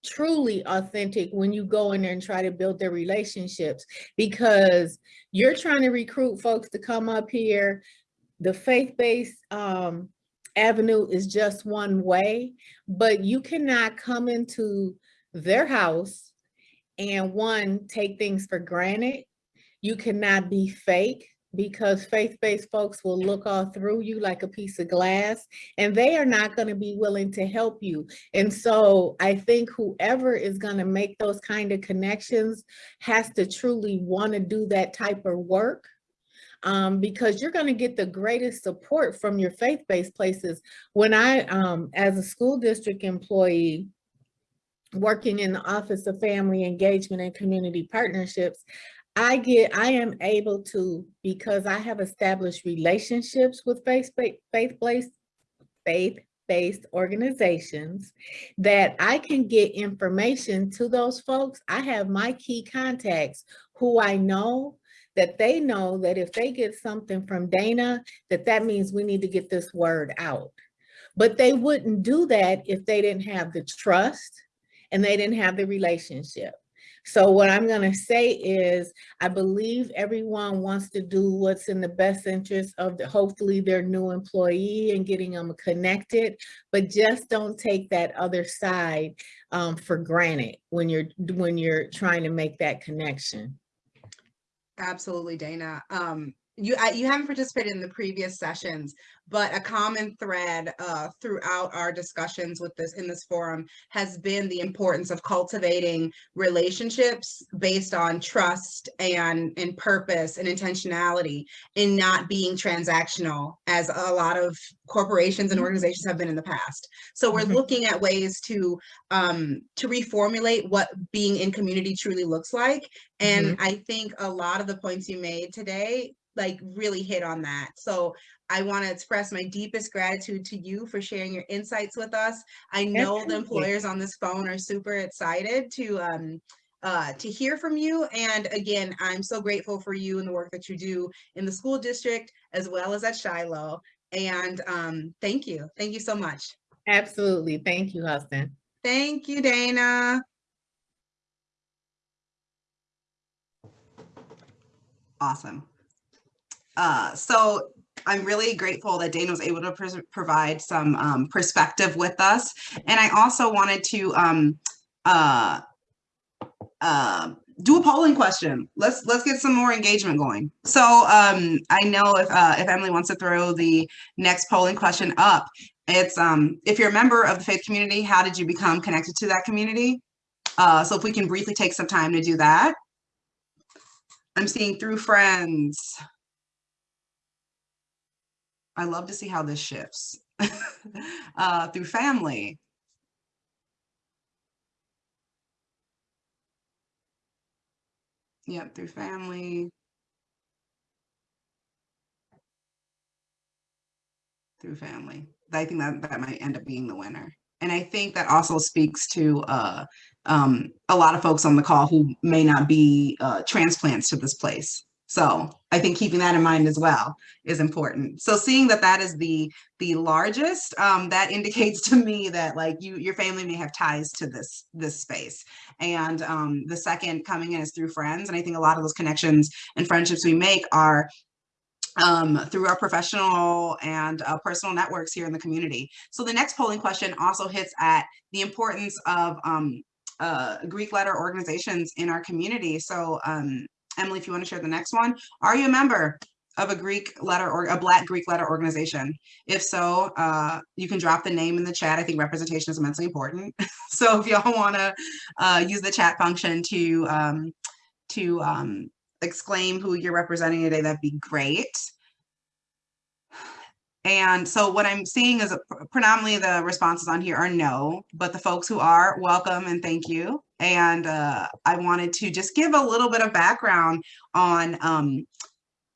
truly authentic when you go in there and try to build their relationships because you're trying to recruit folks to come up here the faith-based um, avenue is just one way but you cannot come into their house and one take things for granted you cannot be fake because faith-based folks will look all through you like a piece of glass and they are not going to be willing to help you. And so I think whoever is going to make those kind of connections has to truly want to do that type of work um, because you're going to get the greatest support from your faith-based places. When I, um, as a school district employee, working in the Office of Family Engagement and Community Partnerships, I get, I am able to, because I have established relationships with faith-based, faith-based, faith-based organizations, that I can get information to those folks. I have my key contacts who I know that they know that if they get something from Dana, that that means we need to get this word out. But they wouldn't do that if they didn't have the trust and they didn't have the relationship. So what I'm gonna say is, I believe everyone wants to do what's in the best interest of the, hopefully their new employee and getting them connected, but just don't take that other side um, for granted when you're, when you're trying to make that connection. Absolutely, Dana. Um, you I, you haven't participated in the previous sessions, but a common thread uh, throughout our discussions with this in this forum has been the importance of cultivating relationships based on trust and and purpose and intentionality, and not being transactional as a lot of corporations and organizations have been in the past. So we're Mhm. looking at ways to um, to reformulate what being in community truly looks like and I think a lot of the points you made today, like really hit on that. So I want to express my deepest gratitude to you for sharing your insights with us. I know the employers on this phone are super excited to um uh to hear from you. And again, I'm so grateful for you and the work that you do in the school district as well as at Shiloh. And um thank you. Thank you so much. Absolutely. Thank you, Huston. Thank you, Dana. Awesome. Uh, so I'm really grateful that Dana was able to provide some um, perspective with us. And I also wanted to um, uh, uh, do a polling question. Let's let's get some more engagement going. So um, I know if uh, if Emily wants to throw the next polling question up, it's um, if you're a member of the faith community, how did you become connected to that community? Uh, so if we can briefly take some time to do that. I'm seeing through friends. I love to see how this shifts. uh, through family. Yep, through family. Through family. I think that that might end up being the winner. And I think that also speaks to uh, um, a lot of folks on the call who may not be uh, transplants to this place. So I think keeping that in mind as well is important. So seeing that that is the the largest, um, that indicates to me that like you your family may have ties to this this space. And um, the second coming in is through friends, and I think a lot of those connections and friendships we make are um, through our professional and uh, personal networks here in the community. So the next polling question also hits at the importance of um, uh, Greek letter organizations in our community. So um, Emily, if you want to share the next one, are you a member of a Greek letter or a Black Greek letter organization? If so, uh, you can drop the name in the chat. I think representation is immensely important. so if y'all want to uh, use the chat function to um, to um, exclaim who you're representing today, that'd be great. And so what I'm seeing is predominantly the responses on here are no, but the folks who are, welcome and thank you. And uh, I wanted to just give a little bit of background on um,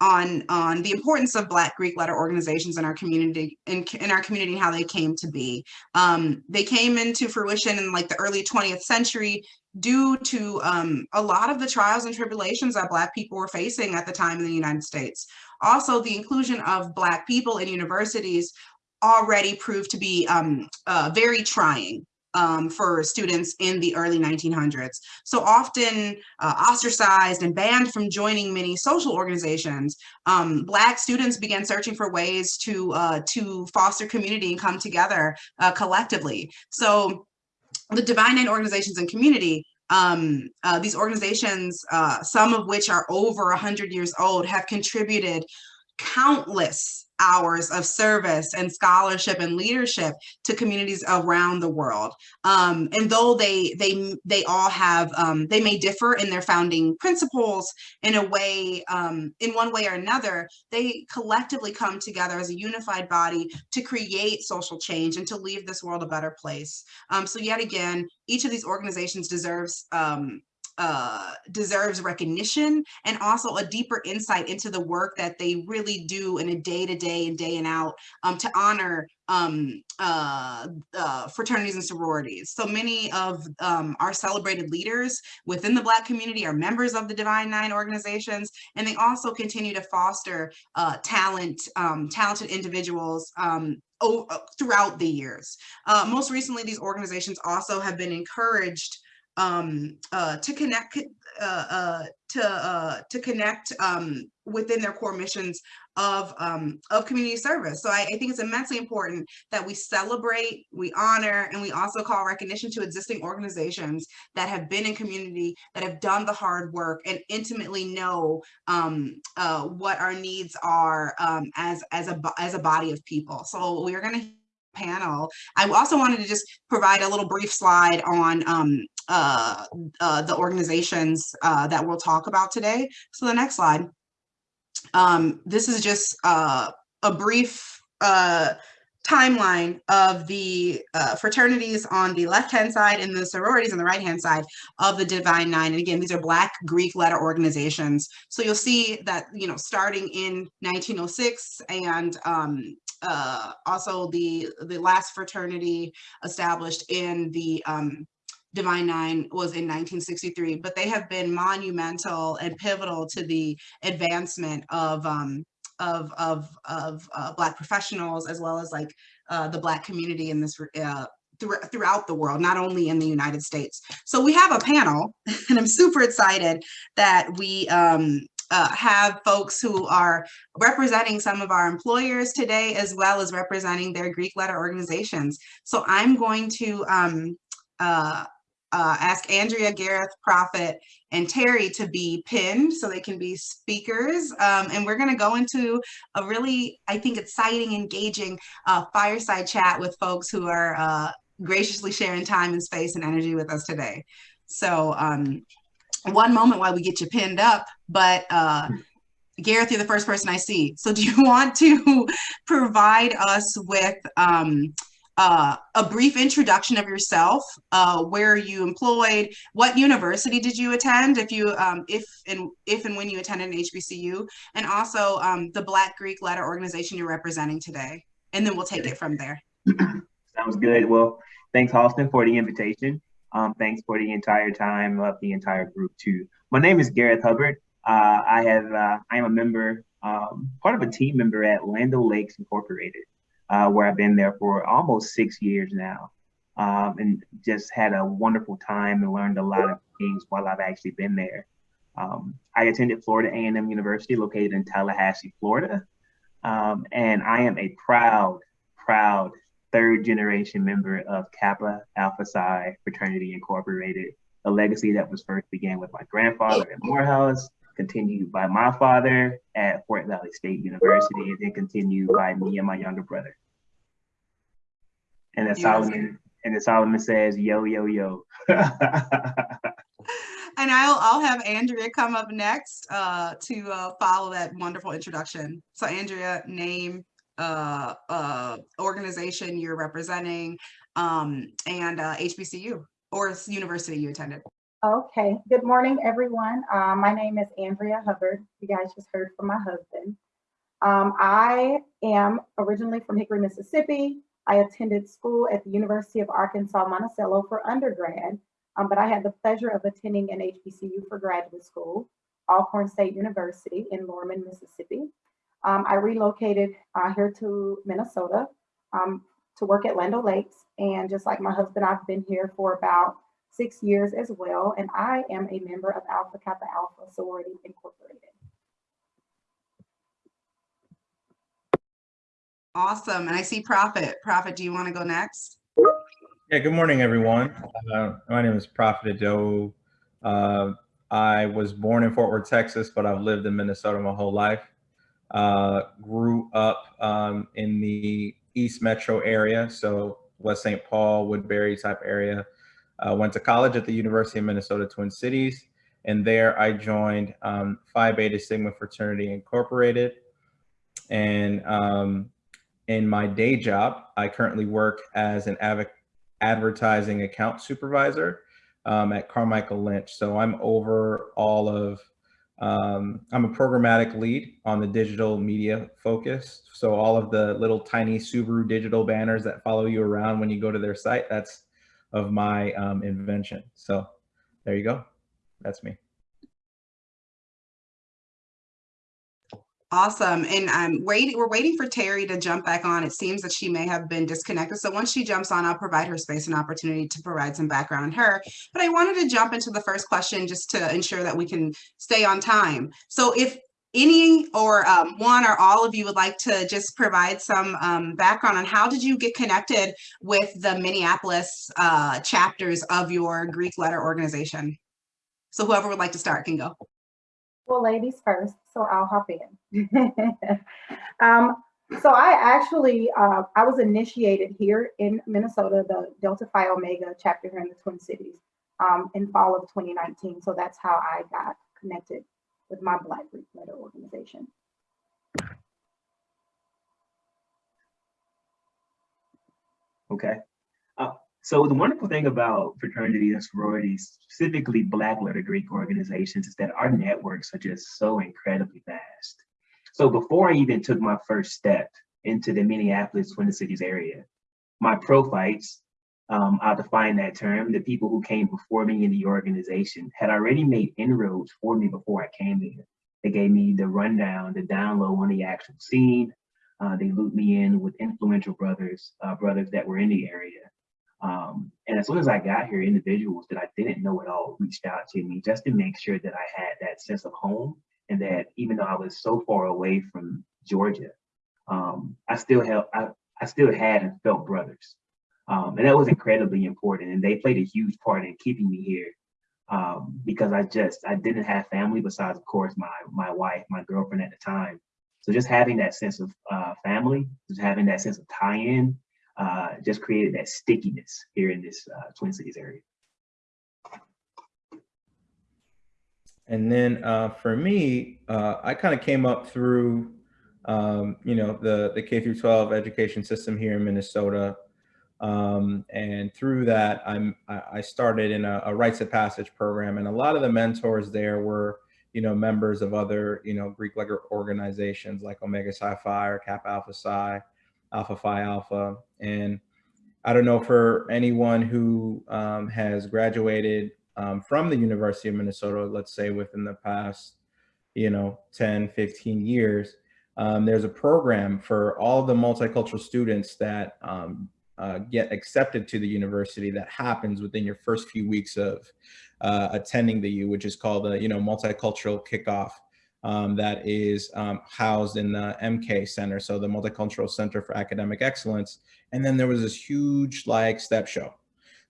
on on the importance of Black Greek letter organizations in our community in, in our community and how they came to be. Um, they came into fruition in like the early 20th century due to um, a lot of the trials and tribulations that Black people were facing at the time in the United States. Also, the inclusion of Black people in universities already proved to be um, uh, very trying um, for students in the early 1900s. So often uh, ostracized and banned from joining many social organizations, um, Black students began searching for ways to, uh, to foster community and come together uh, collectively. So the Divine Nine organizations and community um, uh, these organizations, uh, some of which are over 100 years old, have contributed countless hours of service and scholarship and leadership to communities around the world. Um, and though they they they all have um, they may differ in their founding principles in a way um, in one way or another, they collectively come together as a unified body to create social change and to leave this world a better place. Um, so yet again, each of these organizations deserves um, uh, deserves recognition and also a deeper insight into the work that they really do in a day to day and day and out um, to honor um, uh, uh, fraternities and sororities. So many of um, our celebrated leaders within the Black community are members of the Divine Nine organizations, and they also continue to foster uh, talent, um, talented individuals um, throughout the years. Uh, most recently, these organizations also have been encouraged um, uh, to connect, uh, uh, to, uh, to connect, um, within their core missions of, um, of community service. So I, I think it's immensely important that we celebrate, we honor, and we also call recognition to existing organizations that have been in community, that have done the hard work and intimately know, um, uh, what our needs are, um, as, as a, as a body of people. So we are gonna panel. I also wanted to just provide a little brief slide on um, uh, uh, the organizations uh, that we'll talk about today. So the next slide. Um, this is just uh, a brief uh, timeline of the uh, fraternities on the left-hand side and the sororities on the right-hand side of the Divine Nine. And again, these are Black Greek letter organizations. So you'll see that, you know, starting in 1906 and um, uh, also the, the last fraternity established in the um, Divine Nine was in 1963, but they have been monumental and pivotal to the advancement of um, of of of uh, Black professionals as well as like uh, the Black community in this uh, throughout the world, not only in the United States. So we have a panel, and I'm super excited that we um, uh, have folks who are representing some of our employers today, as well as representing their Greek letter organizations. So I'm going to um, uh, uh, ask Andrea, Gareth, Prophet, and Terry to be pinned so they can be speakers. Um, and we're gonna go into a really, I think, exciting, engaging uh, fireside chat with folks who are uh, graciously sharing time and space and energy with us today. So um, one moment while we get you pinned up, but uh, Gareth, you're the first person I see. So do you want to provide us with um, uh, a brief introduction of yourself, uh, where you employed, what university did you attend, if you, um, if and if and when you attended an HBCU, and also um, the Black Greek Letter organization you're representing today, and then we'll take it from there. Sounds good. Well, thanks, Halston, for the invitation. Um, thanks for the entire time of the entire group too. My name is Gareth Hubbard. Uh, I have uh, I am a member, um, part of a team member at Land O'Lakes Incorporated uh, where I've been there for almost six years now. Um, and just had a wonderful time and learned a lot of things while I've actually been there. Um, I attended Florida A&M University located in Tallahassee, Florida. Um, and I am a proud, proud third generation member of Kappa Alpha Psi Fraternity Incorporated, a legacy that was first began with my grandfather at Morehouse, continued by my father at Fort Valley State University, and then continued by me and my younger brother. And then Solomon, and then Solomon says, yo, yo, yo. And I'll, I'll have Andrea come up next uh, to uh, follow that wonderful introduction. So Andrea, name, uh, uh, organization you're representing, um, and uh, HBCU or university you attended. Okay, good morning, everyone. Uh, my name is Andrea Hubbard. You guys just heard from my husband. Um, I am originally from Hickory, Mississippi. I attended school at the University of Arkansas Monticello for undergrad, um, but I had the pleasure of attending an HBCU for graduate school, Alcorn State University in Lorman, Mississippi. Um, I relocated uh, here to Minnesota um, to work at Land O'Lakes, and just like my husband, I've been here for about six years as well, and I am a member of Alpha Kappa Alpha Sorority Incorporated. Awesome. And I see Prophet. Prophet, do you want to go next? Yeah, good morning, everyone. Uh, my name is Prophet Ado. Uh, I was born in Fort Worth, Texas, but I've lived in Minnesota my whole life. Uh, grew up um, in the East Metro area, so West St. Paul, Woodbury type area. Uh, went to college at the University of Minnesota Twin Cities, and there I joined um, Phi Beta Sigma Fraternity Incorporated. And um, in my day job, I currently work as an advertising account supervisor um, at Carmichael Lynch. So I'm over all of, um, I'm a programmatic lead on the digital media focus. So all of the little tiny Subaru digital banners that follow you around when you go to their site, that's of my um, invention. So there you go. That's me. Awesome. And I'm waiting, we're waiting for Terry to jump back on. It seems that she may have been disconnected. So once she jumps on, I'll provide her space and opportunity to provide some background on her. But I wanted to jump into the first question just to ensure that we can stay on time. So if any or um, one or all of you would like to just provide some um, background on how did you get connected with the Minneapolis uh, chapters of your Greek letter organization? So whoever would like to start can go. Well, ladies first, so I'll hop in. um, so I actually, uh, I was initiated here in Minnesota, the Delta Phi Omega chapter here in the Twin Cities um, in fall of 2019. So that's how I got connected with my Black Greek Letter organization. Okay. Uh, so the wonderful thing about fraternities and sororities, specifically Black letter Greek organizations, is that our networks are just so incredibly vast. So before I even took my first step into the Minneapolis Twin Cities area, my prophytes, um, I'll define that term, the people who came before me in the organization had already made inroads for me before I came there. They gave me the rundown, the down low on the actual scene. Uh, they looped me in with influential brothers, uh, brothers that were in the area. Um, and as soon as I got here, individuals that I didn't know at all reached out to me just to make sure that I had that sense of home and that even though I was so far away from Georgia, um, I still have I, I still had and felt brothers. Um, and that was incredibly important. And they played a huge part in keeping me here um, because I just I didn't have family besides, of course, my my wife, my girlfriend at the time. So just having that sense of uh, family, just having that sense of tie-in, uh, just created that stickiness here in this uh, Twin Cities area. And then uh, for me, uh, I kind of came up through, um, you know, the, the K through 12 education system here in Minnesota. Um, and through that, I'm, I started in a, a rites of passage program. And a lot of the mentors there were, you know, members of other, you know, Greek letter organizations like Omega Psi Phi or Kappa Alpha Psi, Alpha Phi Alpha. And I don't know for anyone who um, has graduated um, from the University of Minnesota, let's say within the past, you know, 10, 15 years, um, there's a program for all the multicultural students that um, uh, get accepted to the university that happens within your first few weeks of uh, attending the U, which is called the, you know, multicultural kickoff. Um, that is um, housed in the MK Center, so the Multicultural Center for Academic Excellence. And then there was this huge like step show.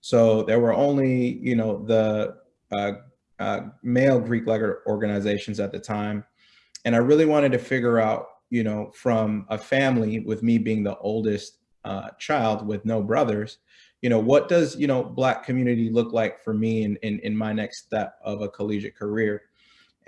So there were only, you know, the uh, uh, male Greek letter organizations at the time. And I really wanted to figure out, you know, from a family with me being the oldest uh, child with no brothers, you know, what does, you know, black community look like for me in, in, in my next step of a collegiate career?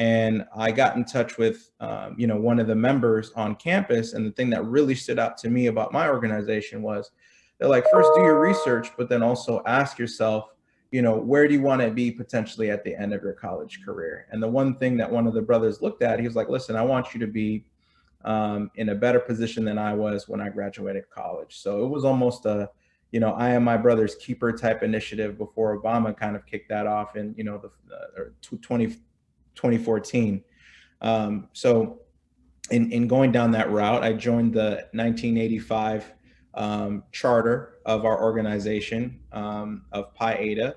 And I got in touch with, um, you know, one of the members on campus. And the thing that really stood out to me about my organization was they're like, first do your research, but then also ask yourself, you know, where do you want to be potentially at the end of your college career? And the one thing that one of the brothers looked at, he was like, listen, I want you to be um, in a better position than I was when I graduated college. So it was almost a, you know, I am my brother's keeper type initiative before Obama kind of kicked that off in, you know, the uh, 20, 2014. Um, so in, in going down that route, I joined the 1985 um, charter of our organization um, of Pi Eta.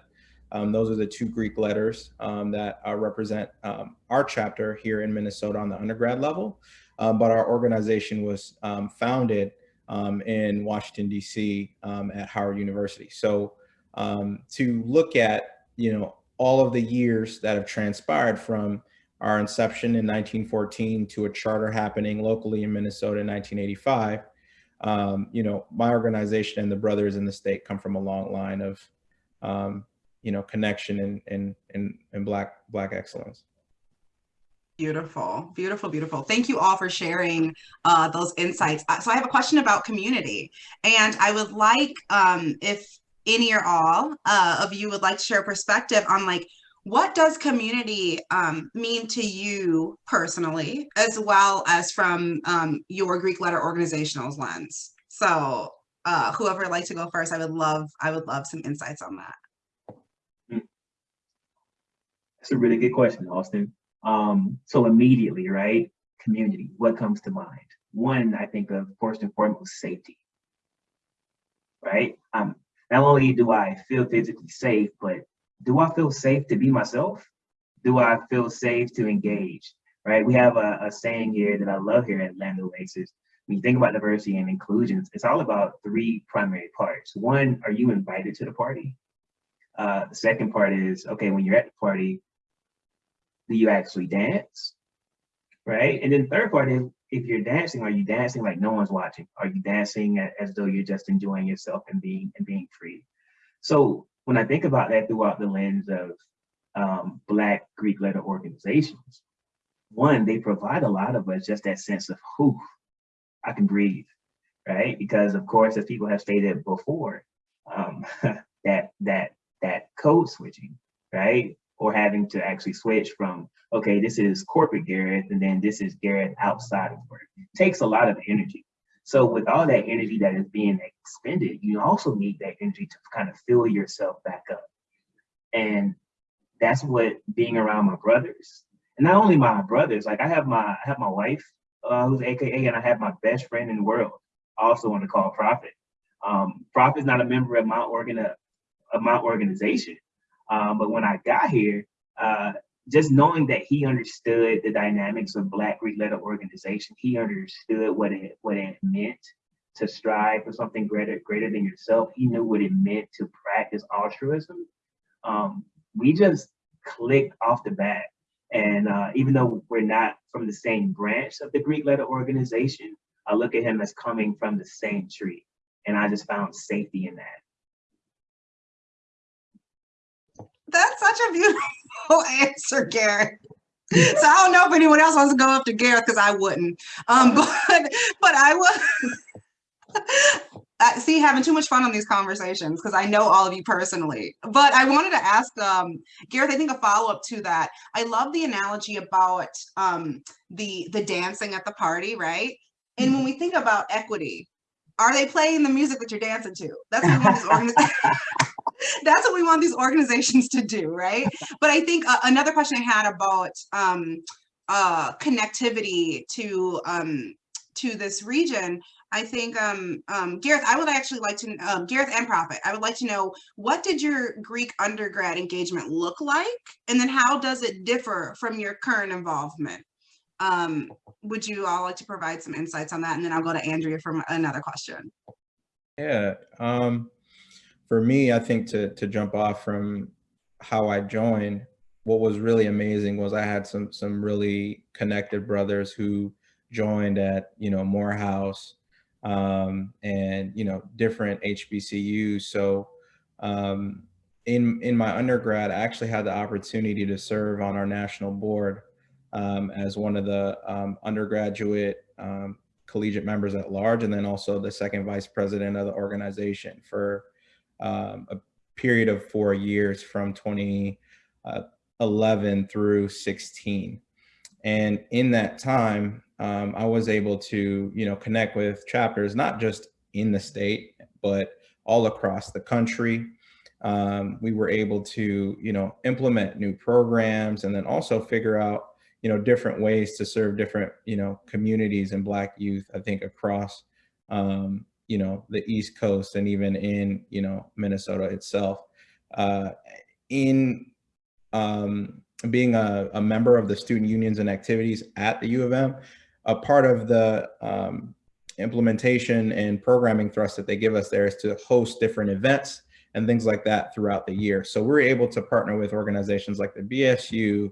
Um, those are the two Greek letters um, that uh, represent um, our chapter here in Minnesota on the undergrad level. Um, but our organization was founded in Washington, DC at Howard University. So to look at, you know, all of the years that have transpired from our inception in 1914 to a charter happening locally in Minnesota in 1985, um, you know, my organization and the brothers in the state come from a long line of, um, you know, connection and, and, and, and black, black excellence. Beautiful, beautiful, beautiful. Thank you all for sharing uh, those insights. Uh, so I have a question about community and I would like um, if any or all uh, of you would like to share a perspective on like, what does community um, mean to you personally, as well as from um, your Greek letter organizational lens? So uh, whoever would like to go first, I would love, I would love some insights on that. That's a really good question, Austin. Um, so immediately, right? community, what comes to mind? One, I think of first and foremost, safety, right? Um, not only do I feel physically safe, but do I feel safe to be myself? Do I feel safe to engage, right? We have a, a saying here that I love here at Land O'Lakes. When you think about diversity and inclusion, it's all about three primary parts. One, are you invited to the party? Uh, the second part is, okay, when you're at the party, do you actually dance? Right? And then third part is, if you're dancing, are you dancing like no one's watching? Are you dancing as though you're just enjoying yourself and being and being free? So when I think about that throughout the lens of um, Black Greek letter organizations, one, they provide a lot of us just that sense of, whew, I can breathe, right? Because of course, as people have stated before, um, that that that code switching, right? Or having to actually switch from, okay, this is corporate Gareth, and then this is Gareth outside of work. Takes a lot of energy. So with all that energy that is being expended, you also need that energy to kind of fill yourself back up. And that's what being around my brothers, and not only my brothers, like I have my I have my wife, uh, who's AKA, and I have my best friend in the world, also on the call Prophet. Um, Prophet's not a member of my organ of my organization. Um, but when I got here, uh, just knowing that he understood the dynamics of Black Greek letter organization, he understood what it what it meant to strive for something greater greater than yourself. He knew what it meant to practice altruism. Um, we just clicked off the bat. And uh, even though we're not from the same branch of the Greek letter organization, I look at him as coming from the same tree. And I just found safety in that. That's such a beautiful answer, Gareth. So I don't know if anyone else wants to go up to Gareth because I wouldn't. Um, but but I would. I see having too much fun on these conversations because I know all of you personally. But I wanted to ask um, Gareth. I think a follow up to that. I love the analogy about um, the the dancing at the party, right? And when we think about equity, are they playing the music that you're dancing to? That's what these organizations. That's what we want these organizations to do, right? But I think uh, another question I had about um, uh, connectivity to um, to this region, I think um, um, Gareth, I would actually like to um, Gareth and Prophet. I would like to know what did your Greek undergrad engagement look like, and then how does it differ from your current involvement? Um, would you all like to provide some insights on that? And then I'll go to Andrea for another question. Yeah, um, for me, I think to to jump off from how I joined, what was really amazing was I had some some really connected brothers who joined at you know Morehouse um, and you know different HBCUs. So um, in in my undergrad, I actually had the opportunity to serve on our national board um, as one of the um, undergraduate um, collegiate members at large, and then also the second vice president of the organization for um, a period of four years from 2011 uh, through 16. And in that time, um, I was able to, you know, connect with chapters, not just in the state, but all across the country. Um, we were able to, you know, implement new programs and then also figure out, you know, different ways to serve different, you know, communities and Black youth, I think, across, um, you know, the East Coast and even in, you know, Minnesota itself. Uh, in um, being a, a, member of the student unions and activities at the U of M, a part of the um, implementation and programming thrust that they give us there is to host different events and things like that throughout the year. So we're able to partner with organizations like the BSU,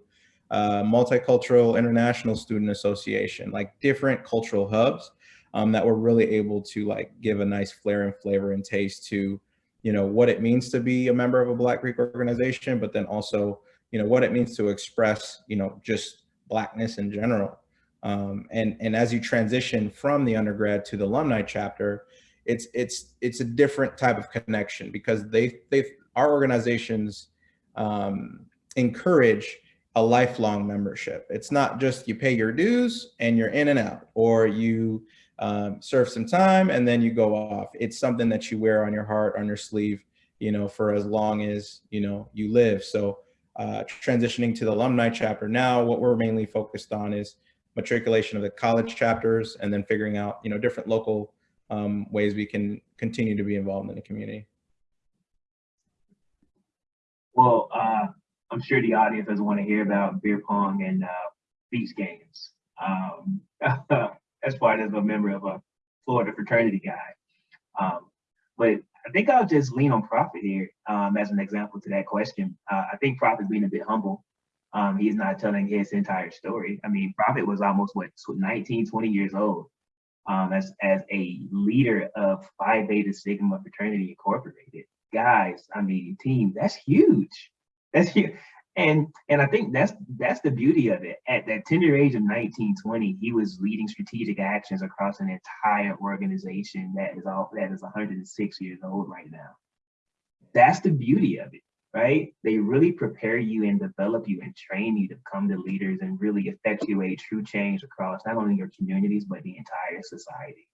uh, Multicultural International Student Association, like different cultural hubs um, that we're really able to like give a nice flair and flavor and taste to, you know, what it means to be a member of a Black Greek organization, but then also, you know, what it means to express, you know, just Blackness in general. Um, and, and as you transition from the undergrad to the alumni chapter, it's, it's, it's a different type of connection because they, they, our organizations um, encourage a lifelong membership. It's not just you pay your dues and you're in and out, or you um, serve some time and then you go off. It's something that you wear on your heart, on your sleeve, you know, for as long as, you know, you live. So uh, transitioning to the alumni chapter now, what we're mainly focused on is matriculation of the college chapters, and then figuring out, you know, different local um, ways we can continue to be involved in the community. Well, uh, I'm sure the audience doesn't want to hear about beer pong and uh, beach games. Um, as part of a member of a Florida fraternity guy. Um, but I think I'll just lean on Prophet here um, as an example to that question. Uh, I think Prophet's being a bit humble. Um, he's not telling his entire story. I mean, Prophet was almost what 19, 20 years old um, as, as a leader of Phi Beta Sigma Fraternity Incorporated. Guys, I mean, team, that's huge. That's huge. And and I think that's that's the beauty of it. At that tender age of 19, 20, he was leading strategic actions across an entire organization that is all that is 106 years old right now. That's the beauty of it, right? They really prepare you and develop you and train you to become the leaders and really effectuate true change across not only your communities but the entire society.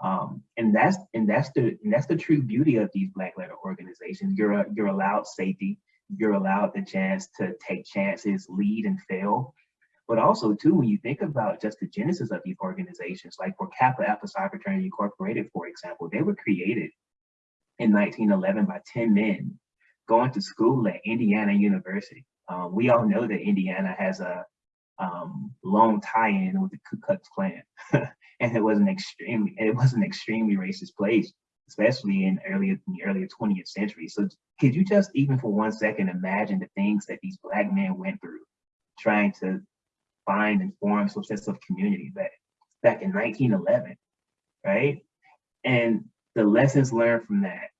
Um, and that's and that's the and that's the true beauty of these Black letter organizations. You're you're allowed safety you're allowed the chance to take chances, lead and fail. But also too, when you think about just the genesis of these organizations, like for Kappa Alpha Psi Fraternity Incorporated, for example, they were created in 1911 by 10 men going to school at Indiana University. Um, we all know that Indiana has a um, long tie-in with the Ku Klux Klan, and it was an extremely it was an extremely racist place especially in earlier in the earlier 20th century. So could you just even for one second imagine the things that these black men went through trying to find and form some sense of community back back in 1911, right? And the lessons learned from that,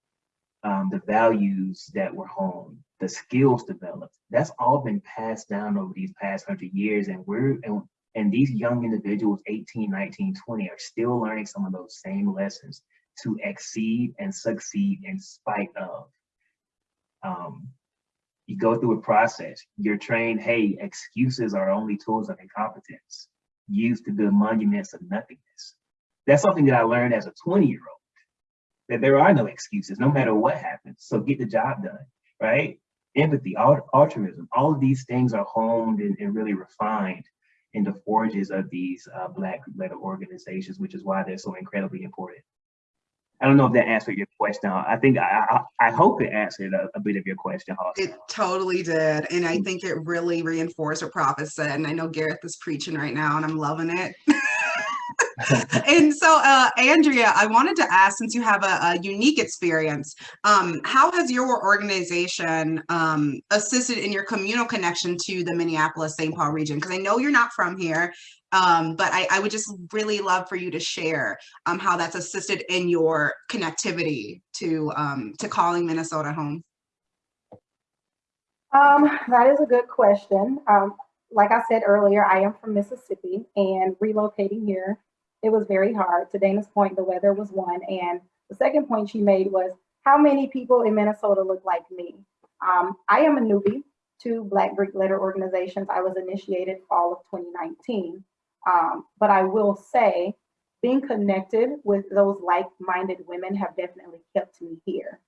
um, the values that were honed, the skills developed, that's all been passed down over these past hundred years. And we're and, and these young individuals, 18, 19, 20, are still learning some of those same lessons to exceed and succeed in spite of. Um, you go through a process, you're trained, hey, excuses are only tools of incompetence used to build monuments of nothingness. That's something that I learned as a 20 year old, that there are no excuses, no matter what happens. So get the job done, right? Empathy, altruism, all of these things are honed and, and really refined in the forges of these uh, Black letter organizations, which is why they're so incredibly important. I don't know if that answered your question. I think I I, I hope it answered a, a, bit of your question, Halston. It totally did, and I think it really reinforced what Prophet said. And I know Gareth is preaching right now, and I'm loving it. and so, uh, Andrea, I wanted to ask, since you have a, a unique experience, um, how has your organization um, assisted in your communal connection to the Minneapolis-St. Paul region? Because I know you're not from here, um, but I, I, would just really love for you to share um, how that's assisted in your connectivity to um, to calling Minnesota home. Um, that is a good question. Um, like I said earlier, I am from Mississippi and relocating here, it was very hard. To Dana's point, the weather was one. And the second point she made was how many people in Minnesota look like me? Um, I am a newbie to Black Greek letter organizations. I was initiated fall of 2019. Um, but I will say, being connected with those like-minded women have definitely kept me here.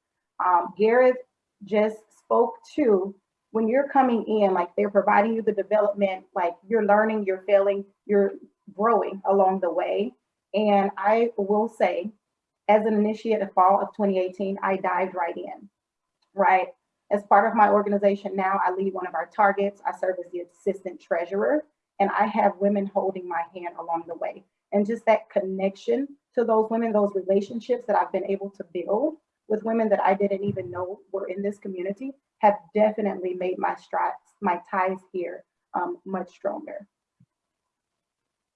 Um, Gareth just spoke to when you're coming in, like they're providing you the development, like you're learning, you're failing, you're growing along the way. And I will say, as an initiate of fall of 2018, I dived right in, right? As part of my organization now, I lead one of our targets. I serve as the assistant treasurer and I have women holding my hand along the way. And just that connection to those women, those relationships that I've been able to build with women that I didn't even know were in this community have definitely made my strides, my ties here um, much stronger.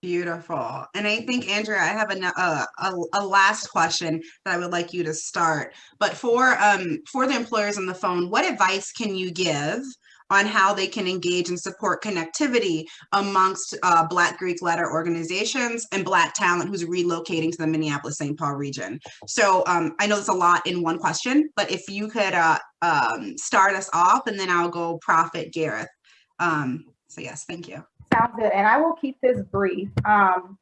Beautiful. And I think, Andrea, I have a, uh, a, a, last question that I would like you to start. But for um, for the employers on the phone, what advice can you give on how they can engage and support connectivity amongst uh, Black Greek letter organizations and Black talent who's relocating to the Minneapolis-St. Paul region. So um, I know there's a lot in one question, but if you could uh, um, start us off and then I'll go Prophet Gareth. Um, so yes, thank you. Sounds good, and I will keep this brief. Um,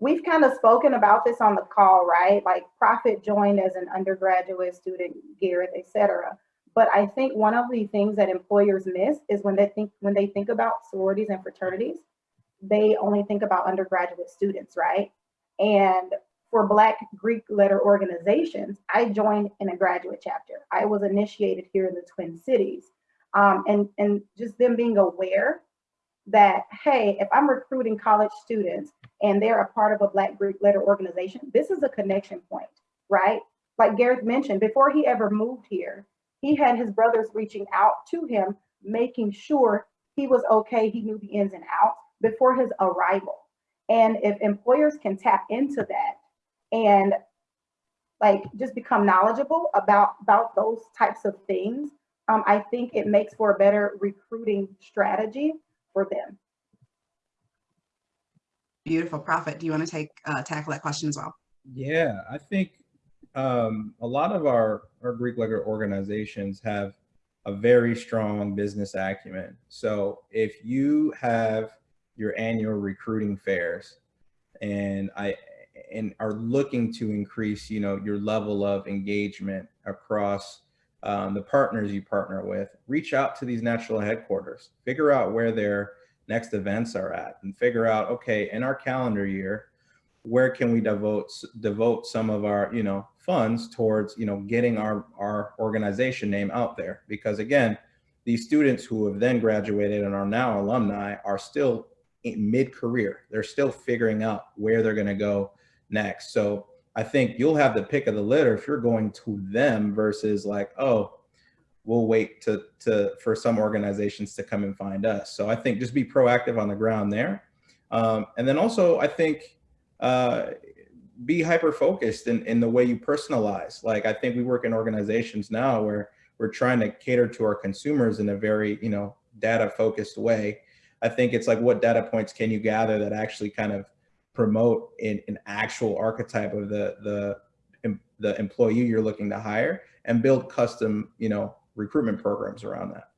we've kind of spoken about this on the call, right? Like Prophet joined as an undergraduate student, Gareth, et cetera. But I think one of the things that employers miss is when they think when they think about sororities and fraternities, they only think about undergraduate students, right? And for Black Greek letter organizations, I joined in a graduate chapter. I was initiated here in the Twin Cities. Um, and, and just them being aware that, hey, if I'm recruiting college students and they're a part of a Black Greek letter organization, this is a connection point, right? Like Gareth mentioned, before he ever moved here, he had his brothers reaching out to him, making sure he was okay, he knew the ins and outs before his arrival. And if employers can tap into that and like just become knowledgeable about, about those types of things, um, I think it makes for a better recruiting strategy for them. Beautiful. Prophet, do you want to take, uh, tackle that question as well? Yeah, I think um, a lot of our, our Greek letter organizations have a very strong business acumen. So if you have your annual recruiting fairs and I and are looking to increase, you know, your level of engagement across um, the partners you partner with, reach out to these national headquarters, figure out where their next events are at and figure out, okay, in our calendar year, where can we devote devote some of our you know funds towards you know getting our our organization name out there. Because again these students who have then graduated and are now alumni are still in mid-career. They're still figuring out where they're going to go next. So i think you'll have the pick of the litter if you're going to them versus like oh we'll wait to to for some organizations to come and find us. So i think just be proactive on the ground there. Um, and then also i think uh, be hyper focused in, in the way you personalize. Like I think we work in organizations now where we're trying to cater to our consumers in a very, you know, data focused way. I think it's like what data points can you gather that actually kind of promote an, an actual archetype of the, the, the employee you're looking to hire and build custom, you know, recruitment programs around that.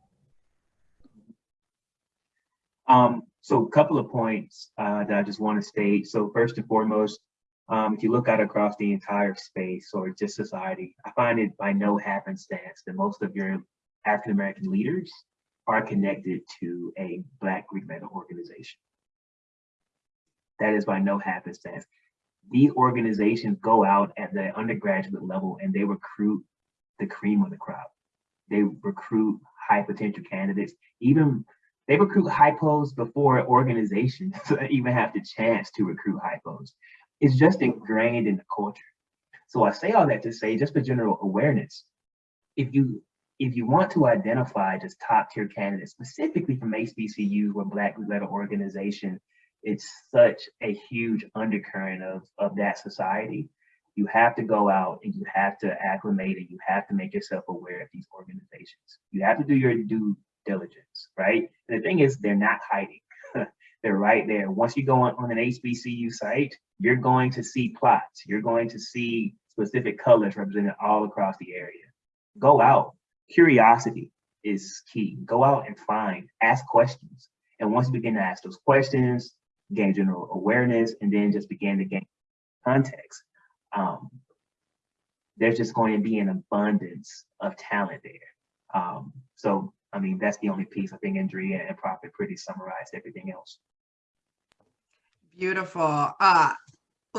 Um, so a couple of points uh, that I just want to state. So first and foremost, um, if you look out across the entire space or just society, I find it by no happenstance that most of your African-American leaders are connected to a Black Greek letter organization. That is by no happenstance. These organizations go out at the undergraduate level and they recruit the cream of the crop. They recruit high potential candidates, even they recruit hypos before organizations even have the chance to recruit hypos. It's just ingrained in the culture. So I say all that to say, just for general awareness, if you if you want to identify just top tier candidates, specifically from HBCU or Black letter organization, it's such a huge undercurrent of, of that society. You have to go out and you have to acclimate and you have to make yourself aware of these organizations. You have to do your due diligence, right? And the thing is, they're not hiding. They're right there. Once you go on, on an HBCU site, you're going to see plots. You're going to see specific colors represented all across the area. Go out. Curiosity is key. Go out and find, ask questions. And once you begin to ask those questions, gain general awareness, and then just begin to gain context, um, there's just going to be an abundance of talent there. Um, so I mean, that's the only piece I think Andrea and Prophet pretty summarized everything else. Beautiful. Uh,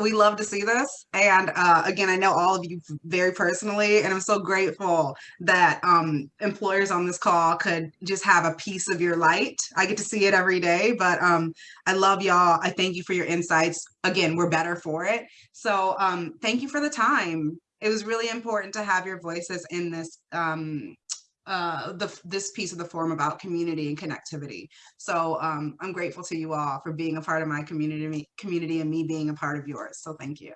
we love to see this. And uh, again, I know all of you very personally, and I'm so grateful that um, employers on this call could just have a piece of your light. I get to see it every day, but um, I love y'all. I thank you for your insights. Again, we're better for it. So um, thank you for the time. It was really important to have your voices in this um, uh, the, this piece of the forum about community and connectivity. So um, I'm grateful to you all for being a part of my community, community and me being a part of yours. So thank you.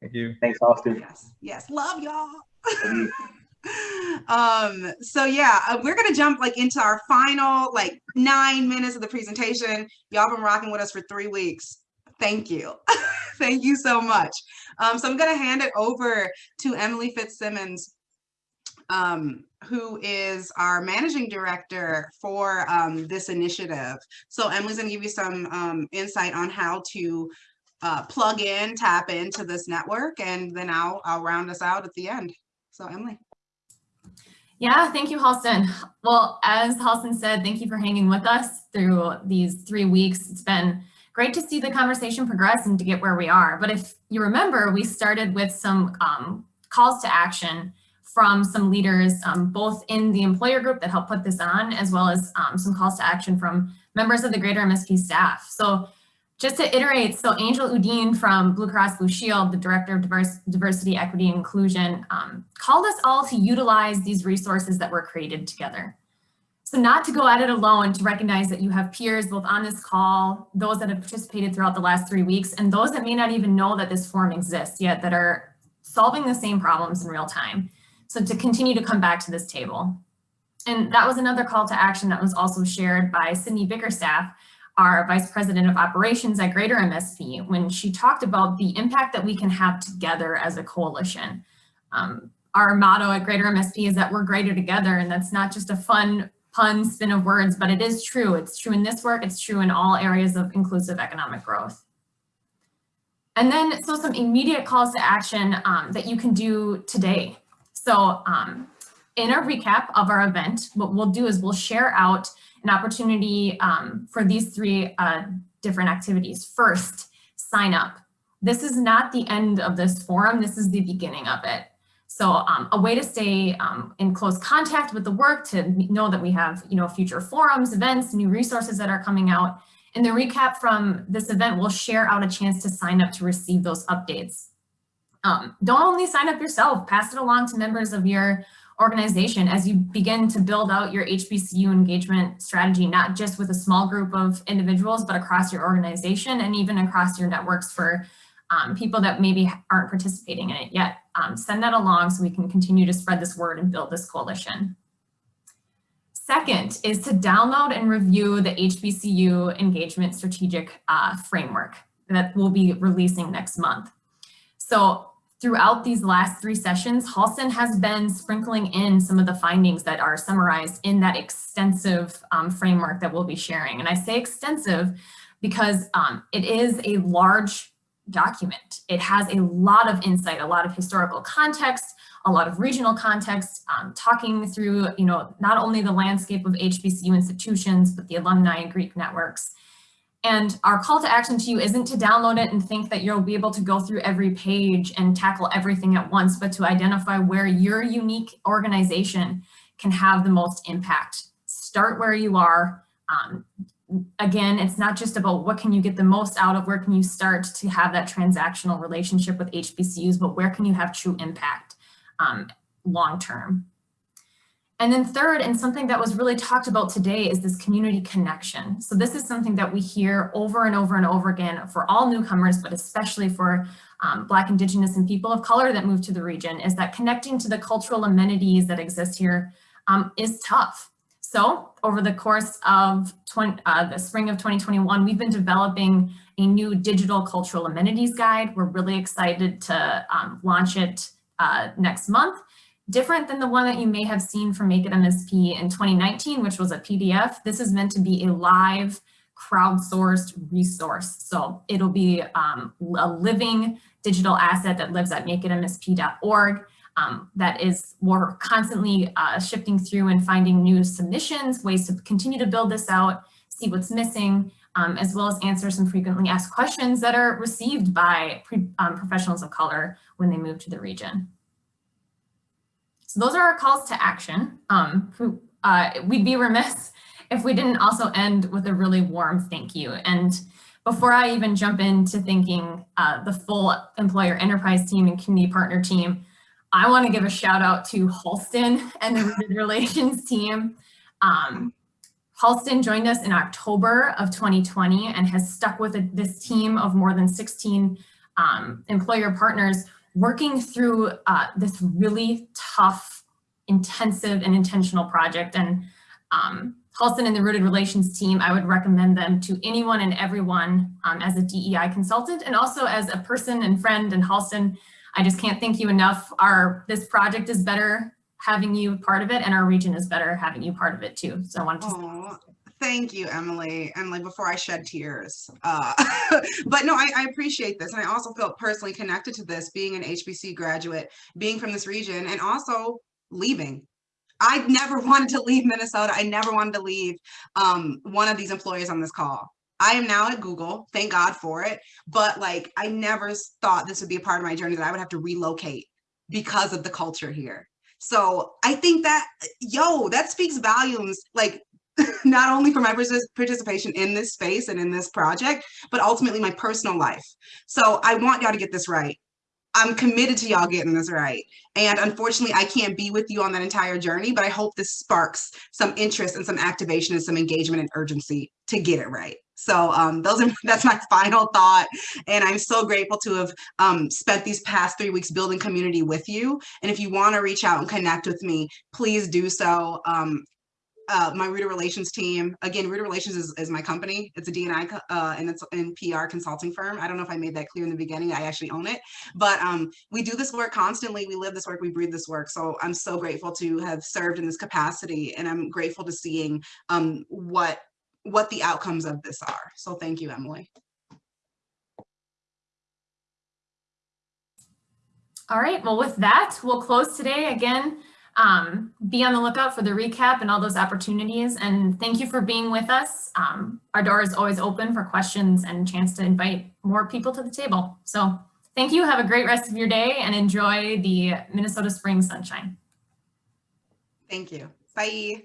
Thank you. Thanks, Halston. Yes, yes, love y'all. um so yeah uh, we're gonna jump like into our final like nine minutes of the presentation y'all been rocking with us for three weeks thank you thank you so much um so i'm gonna hand it over to emily fitzsimmons um, who is our managing director for um, this initiative. So Emily's gonna give you some um, insight on how to uh, plug in, tap into this network, and then I'll, I'll round us out at the end. So Emily. Yeah, thank you, Halston. Well, as Halston said, thank you for hanging with us through these three weeks. It's been great to see the conversation progress and to get where we are. But if you remember, we started with some um, calls to action from some leaders, um, both in the employer group that helped put this on, as well as um, some calls to action from members of the greater MSP staff. So just to iterate, so Angel Udine from Blue Cross Blue Shield, the Director of Diversity, Equity, and Inclusion, um, called us all to utilize these resources that were created together. So not to go at it alone, to recognize that you have peers both on this call, those that have participated throughout the last three weeks, and those that may not even know that this forum exists yet that are solving the same problems in real time. So to continue to come back to this table. And that was another call to action that was also shared by Sydney Bickerstaff, our Vice President of Operations at Greater MSP, when she talked about the impact that we can have together as a coalition. Um, our motto at Greater MSP is that we're greater together, and that's not just a fun pun spin of words, but it is true. It's true in this work, it's true in all areas of inclusive economic growth. And then, so some immediate calls to action um, that you can do today. So um, in a recap of our event, what we'll do is we'll share out an opportunity um, for these three uh, different activities. First, sign up. This is not the end of this forum. This is the beginning of it. So um, a way to stay um, in close contact with the work to know that we have you know, future forums, events, new resources that are coming out. In the recap from this event, we'll share out a chance to sign up to receive those updates. Um, don't only sign up yourself, pass it along to members of your organization as you begin to build out your HBCU engagement strategy, not just with a small group of individuals, but across your organization and even across your networks for um, people that maybe aren't participating in it yet. Um, send that along so we can continue to spread this word and build this coalition. Second is to download and review the HBCU engagement strategic uh, framework that we'll be releasing next month. So throughout these last three sessions, Halston has been sprinkling in some of the findings that are summarized in that extensive um, framework that we'll be sharing. And I say extensive because um, it is a large document. It has a lot of insight, a lot of historical context, a lot of regional context, um, talking through, you know, not only the landscape of HBCU institutions, but the alumni and Greek networks, and our call to action to you isn't to download it and think that you'll be able to go through every page and tackle everything at once, but to identify where your unique organization can have the most impact. Start where you are. Um, again, it's not just about what can you get the most out of, where can you start to have that transactional relationship with HBCUs, but where can you have true impact um, long term. And then third, and something that was really talked about today is this community connection. So this is something that we hear over and over and over again for all newcomers, but especially for um, Black, Indigenous, and people of color that move to the region, is that connecting to the cultural amenities that exist here um, is tough. So over the course of 20, uh, the spring of 2021, we've been developing a new digital cultural amenities guide. We're really excited to um, launch it uh, next month different than the one that you may have seen from Make It MSP in 2019, which was a PDF. This is meant to be a live crowdsourced resource. So it'll be um, a living digital asset that lives at makeitmsp.org. Um, that is we're constantly uh, shifting through and finding new submissions, ways to continue to build this out, see what's missing, um, as well as answer some frequently asked questions that are received by pre, um, professionals of color when they move to the region. So those are our calls to action. Um, uh, we'd be remiss if we didn't also end with a really warm thank you. And before I even jump into thanking uh, the full employer enterprise team and community partner team, I want to give a shout out to Halston and the Relations team. Um, Halston joined us in October of 2020 and has stuck with this team of more than 16 um, employer partners working through uh, this really tough, intensive and intentional project. And um, Halston and the Rooted Relations team, I would recommend them to anyone and everyone um, as a DEI consultant and also as a person and friend. And Halston, I just can't thank you enough. Our This project is better having you part of it and our region is better having you part of it too. So I wanted to Thank you, Emily. And like before I shed tears. Uh, but no, I, I, appreciate this. And I also felt personally connected to this, being an HBC graduate, being from this region, and also leaving. I never wanted to leave Minnesota. I never wanted to leave um, one of these employers on this call. I am now at Google, thank God for it. But like, I never thought this would be a part of my journey that I would have to relocate because of the culture here. So I think that, yo, that speaks volumes, like not only for my participation in this space and in this project, but ultimately my personal life. So I want y'all to get this right. I'm committed to y'all getting this right. And unfortunately, I can't be with you on that entire journey, but I hope this sparks some interest and some activation and some engagement and urgency to get it right. So um, those are that's my final thought. And I'm so grateful to have um, spent these past three weeks building community with you. And if you want to reach out and connect with me, please do so. Um, uh, my Reader Relations team. Again, Reader Relations is, is my company. It's a D&I uh, and it's in PR consulting firm. I don't know if I made that clear in the beginning. I actually own it, but um, we do this work constantly. We live this work. We breathe this work. So I'm so grateful to have served in this capacity, and I'm grateful to seeing um, what what the outcomes of this are. So thank you, Emily. All right, well, with that, we'll close today. Again, um, be on the lookout for the recap and all those opportunities. And thank you for being with us. Um, our door is always open for questions and chance to invite more people to the table. So thank you. Have a great rest of your day and enjoy the Minnesota spring sunshine. Thank you. Bye.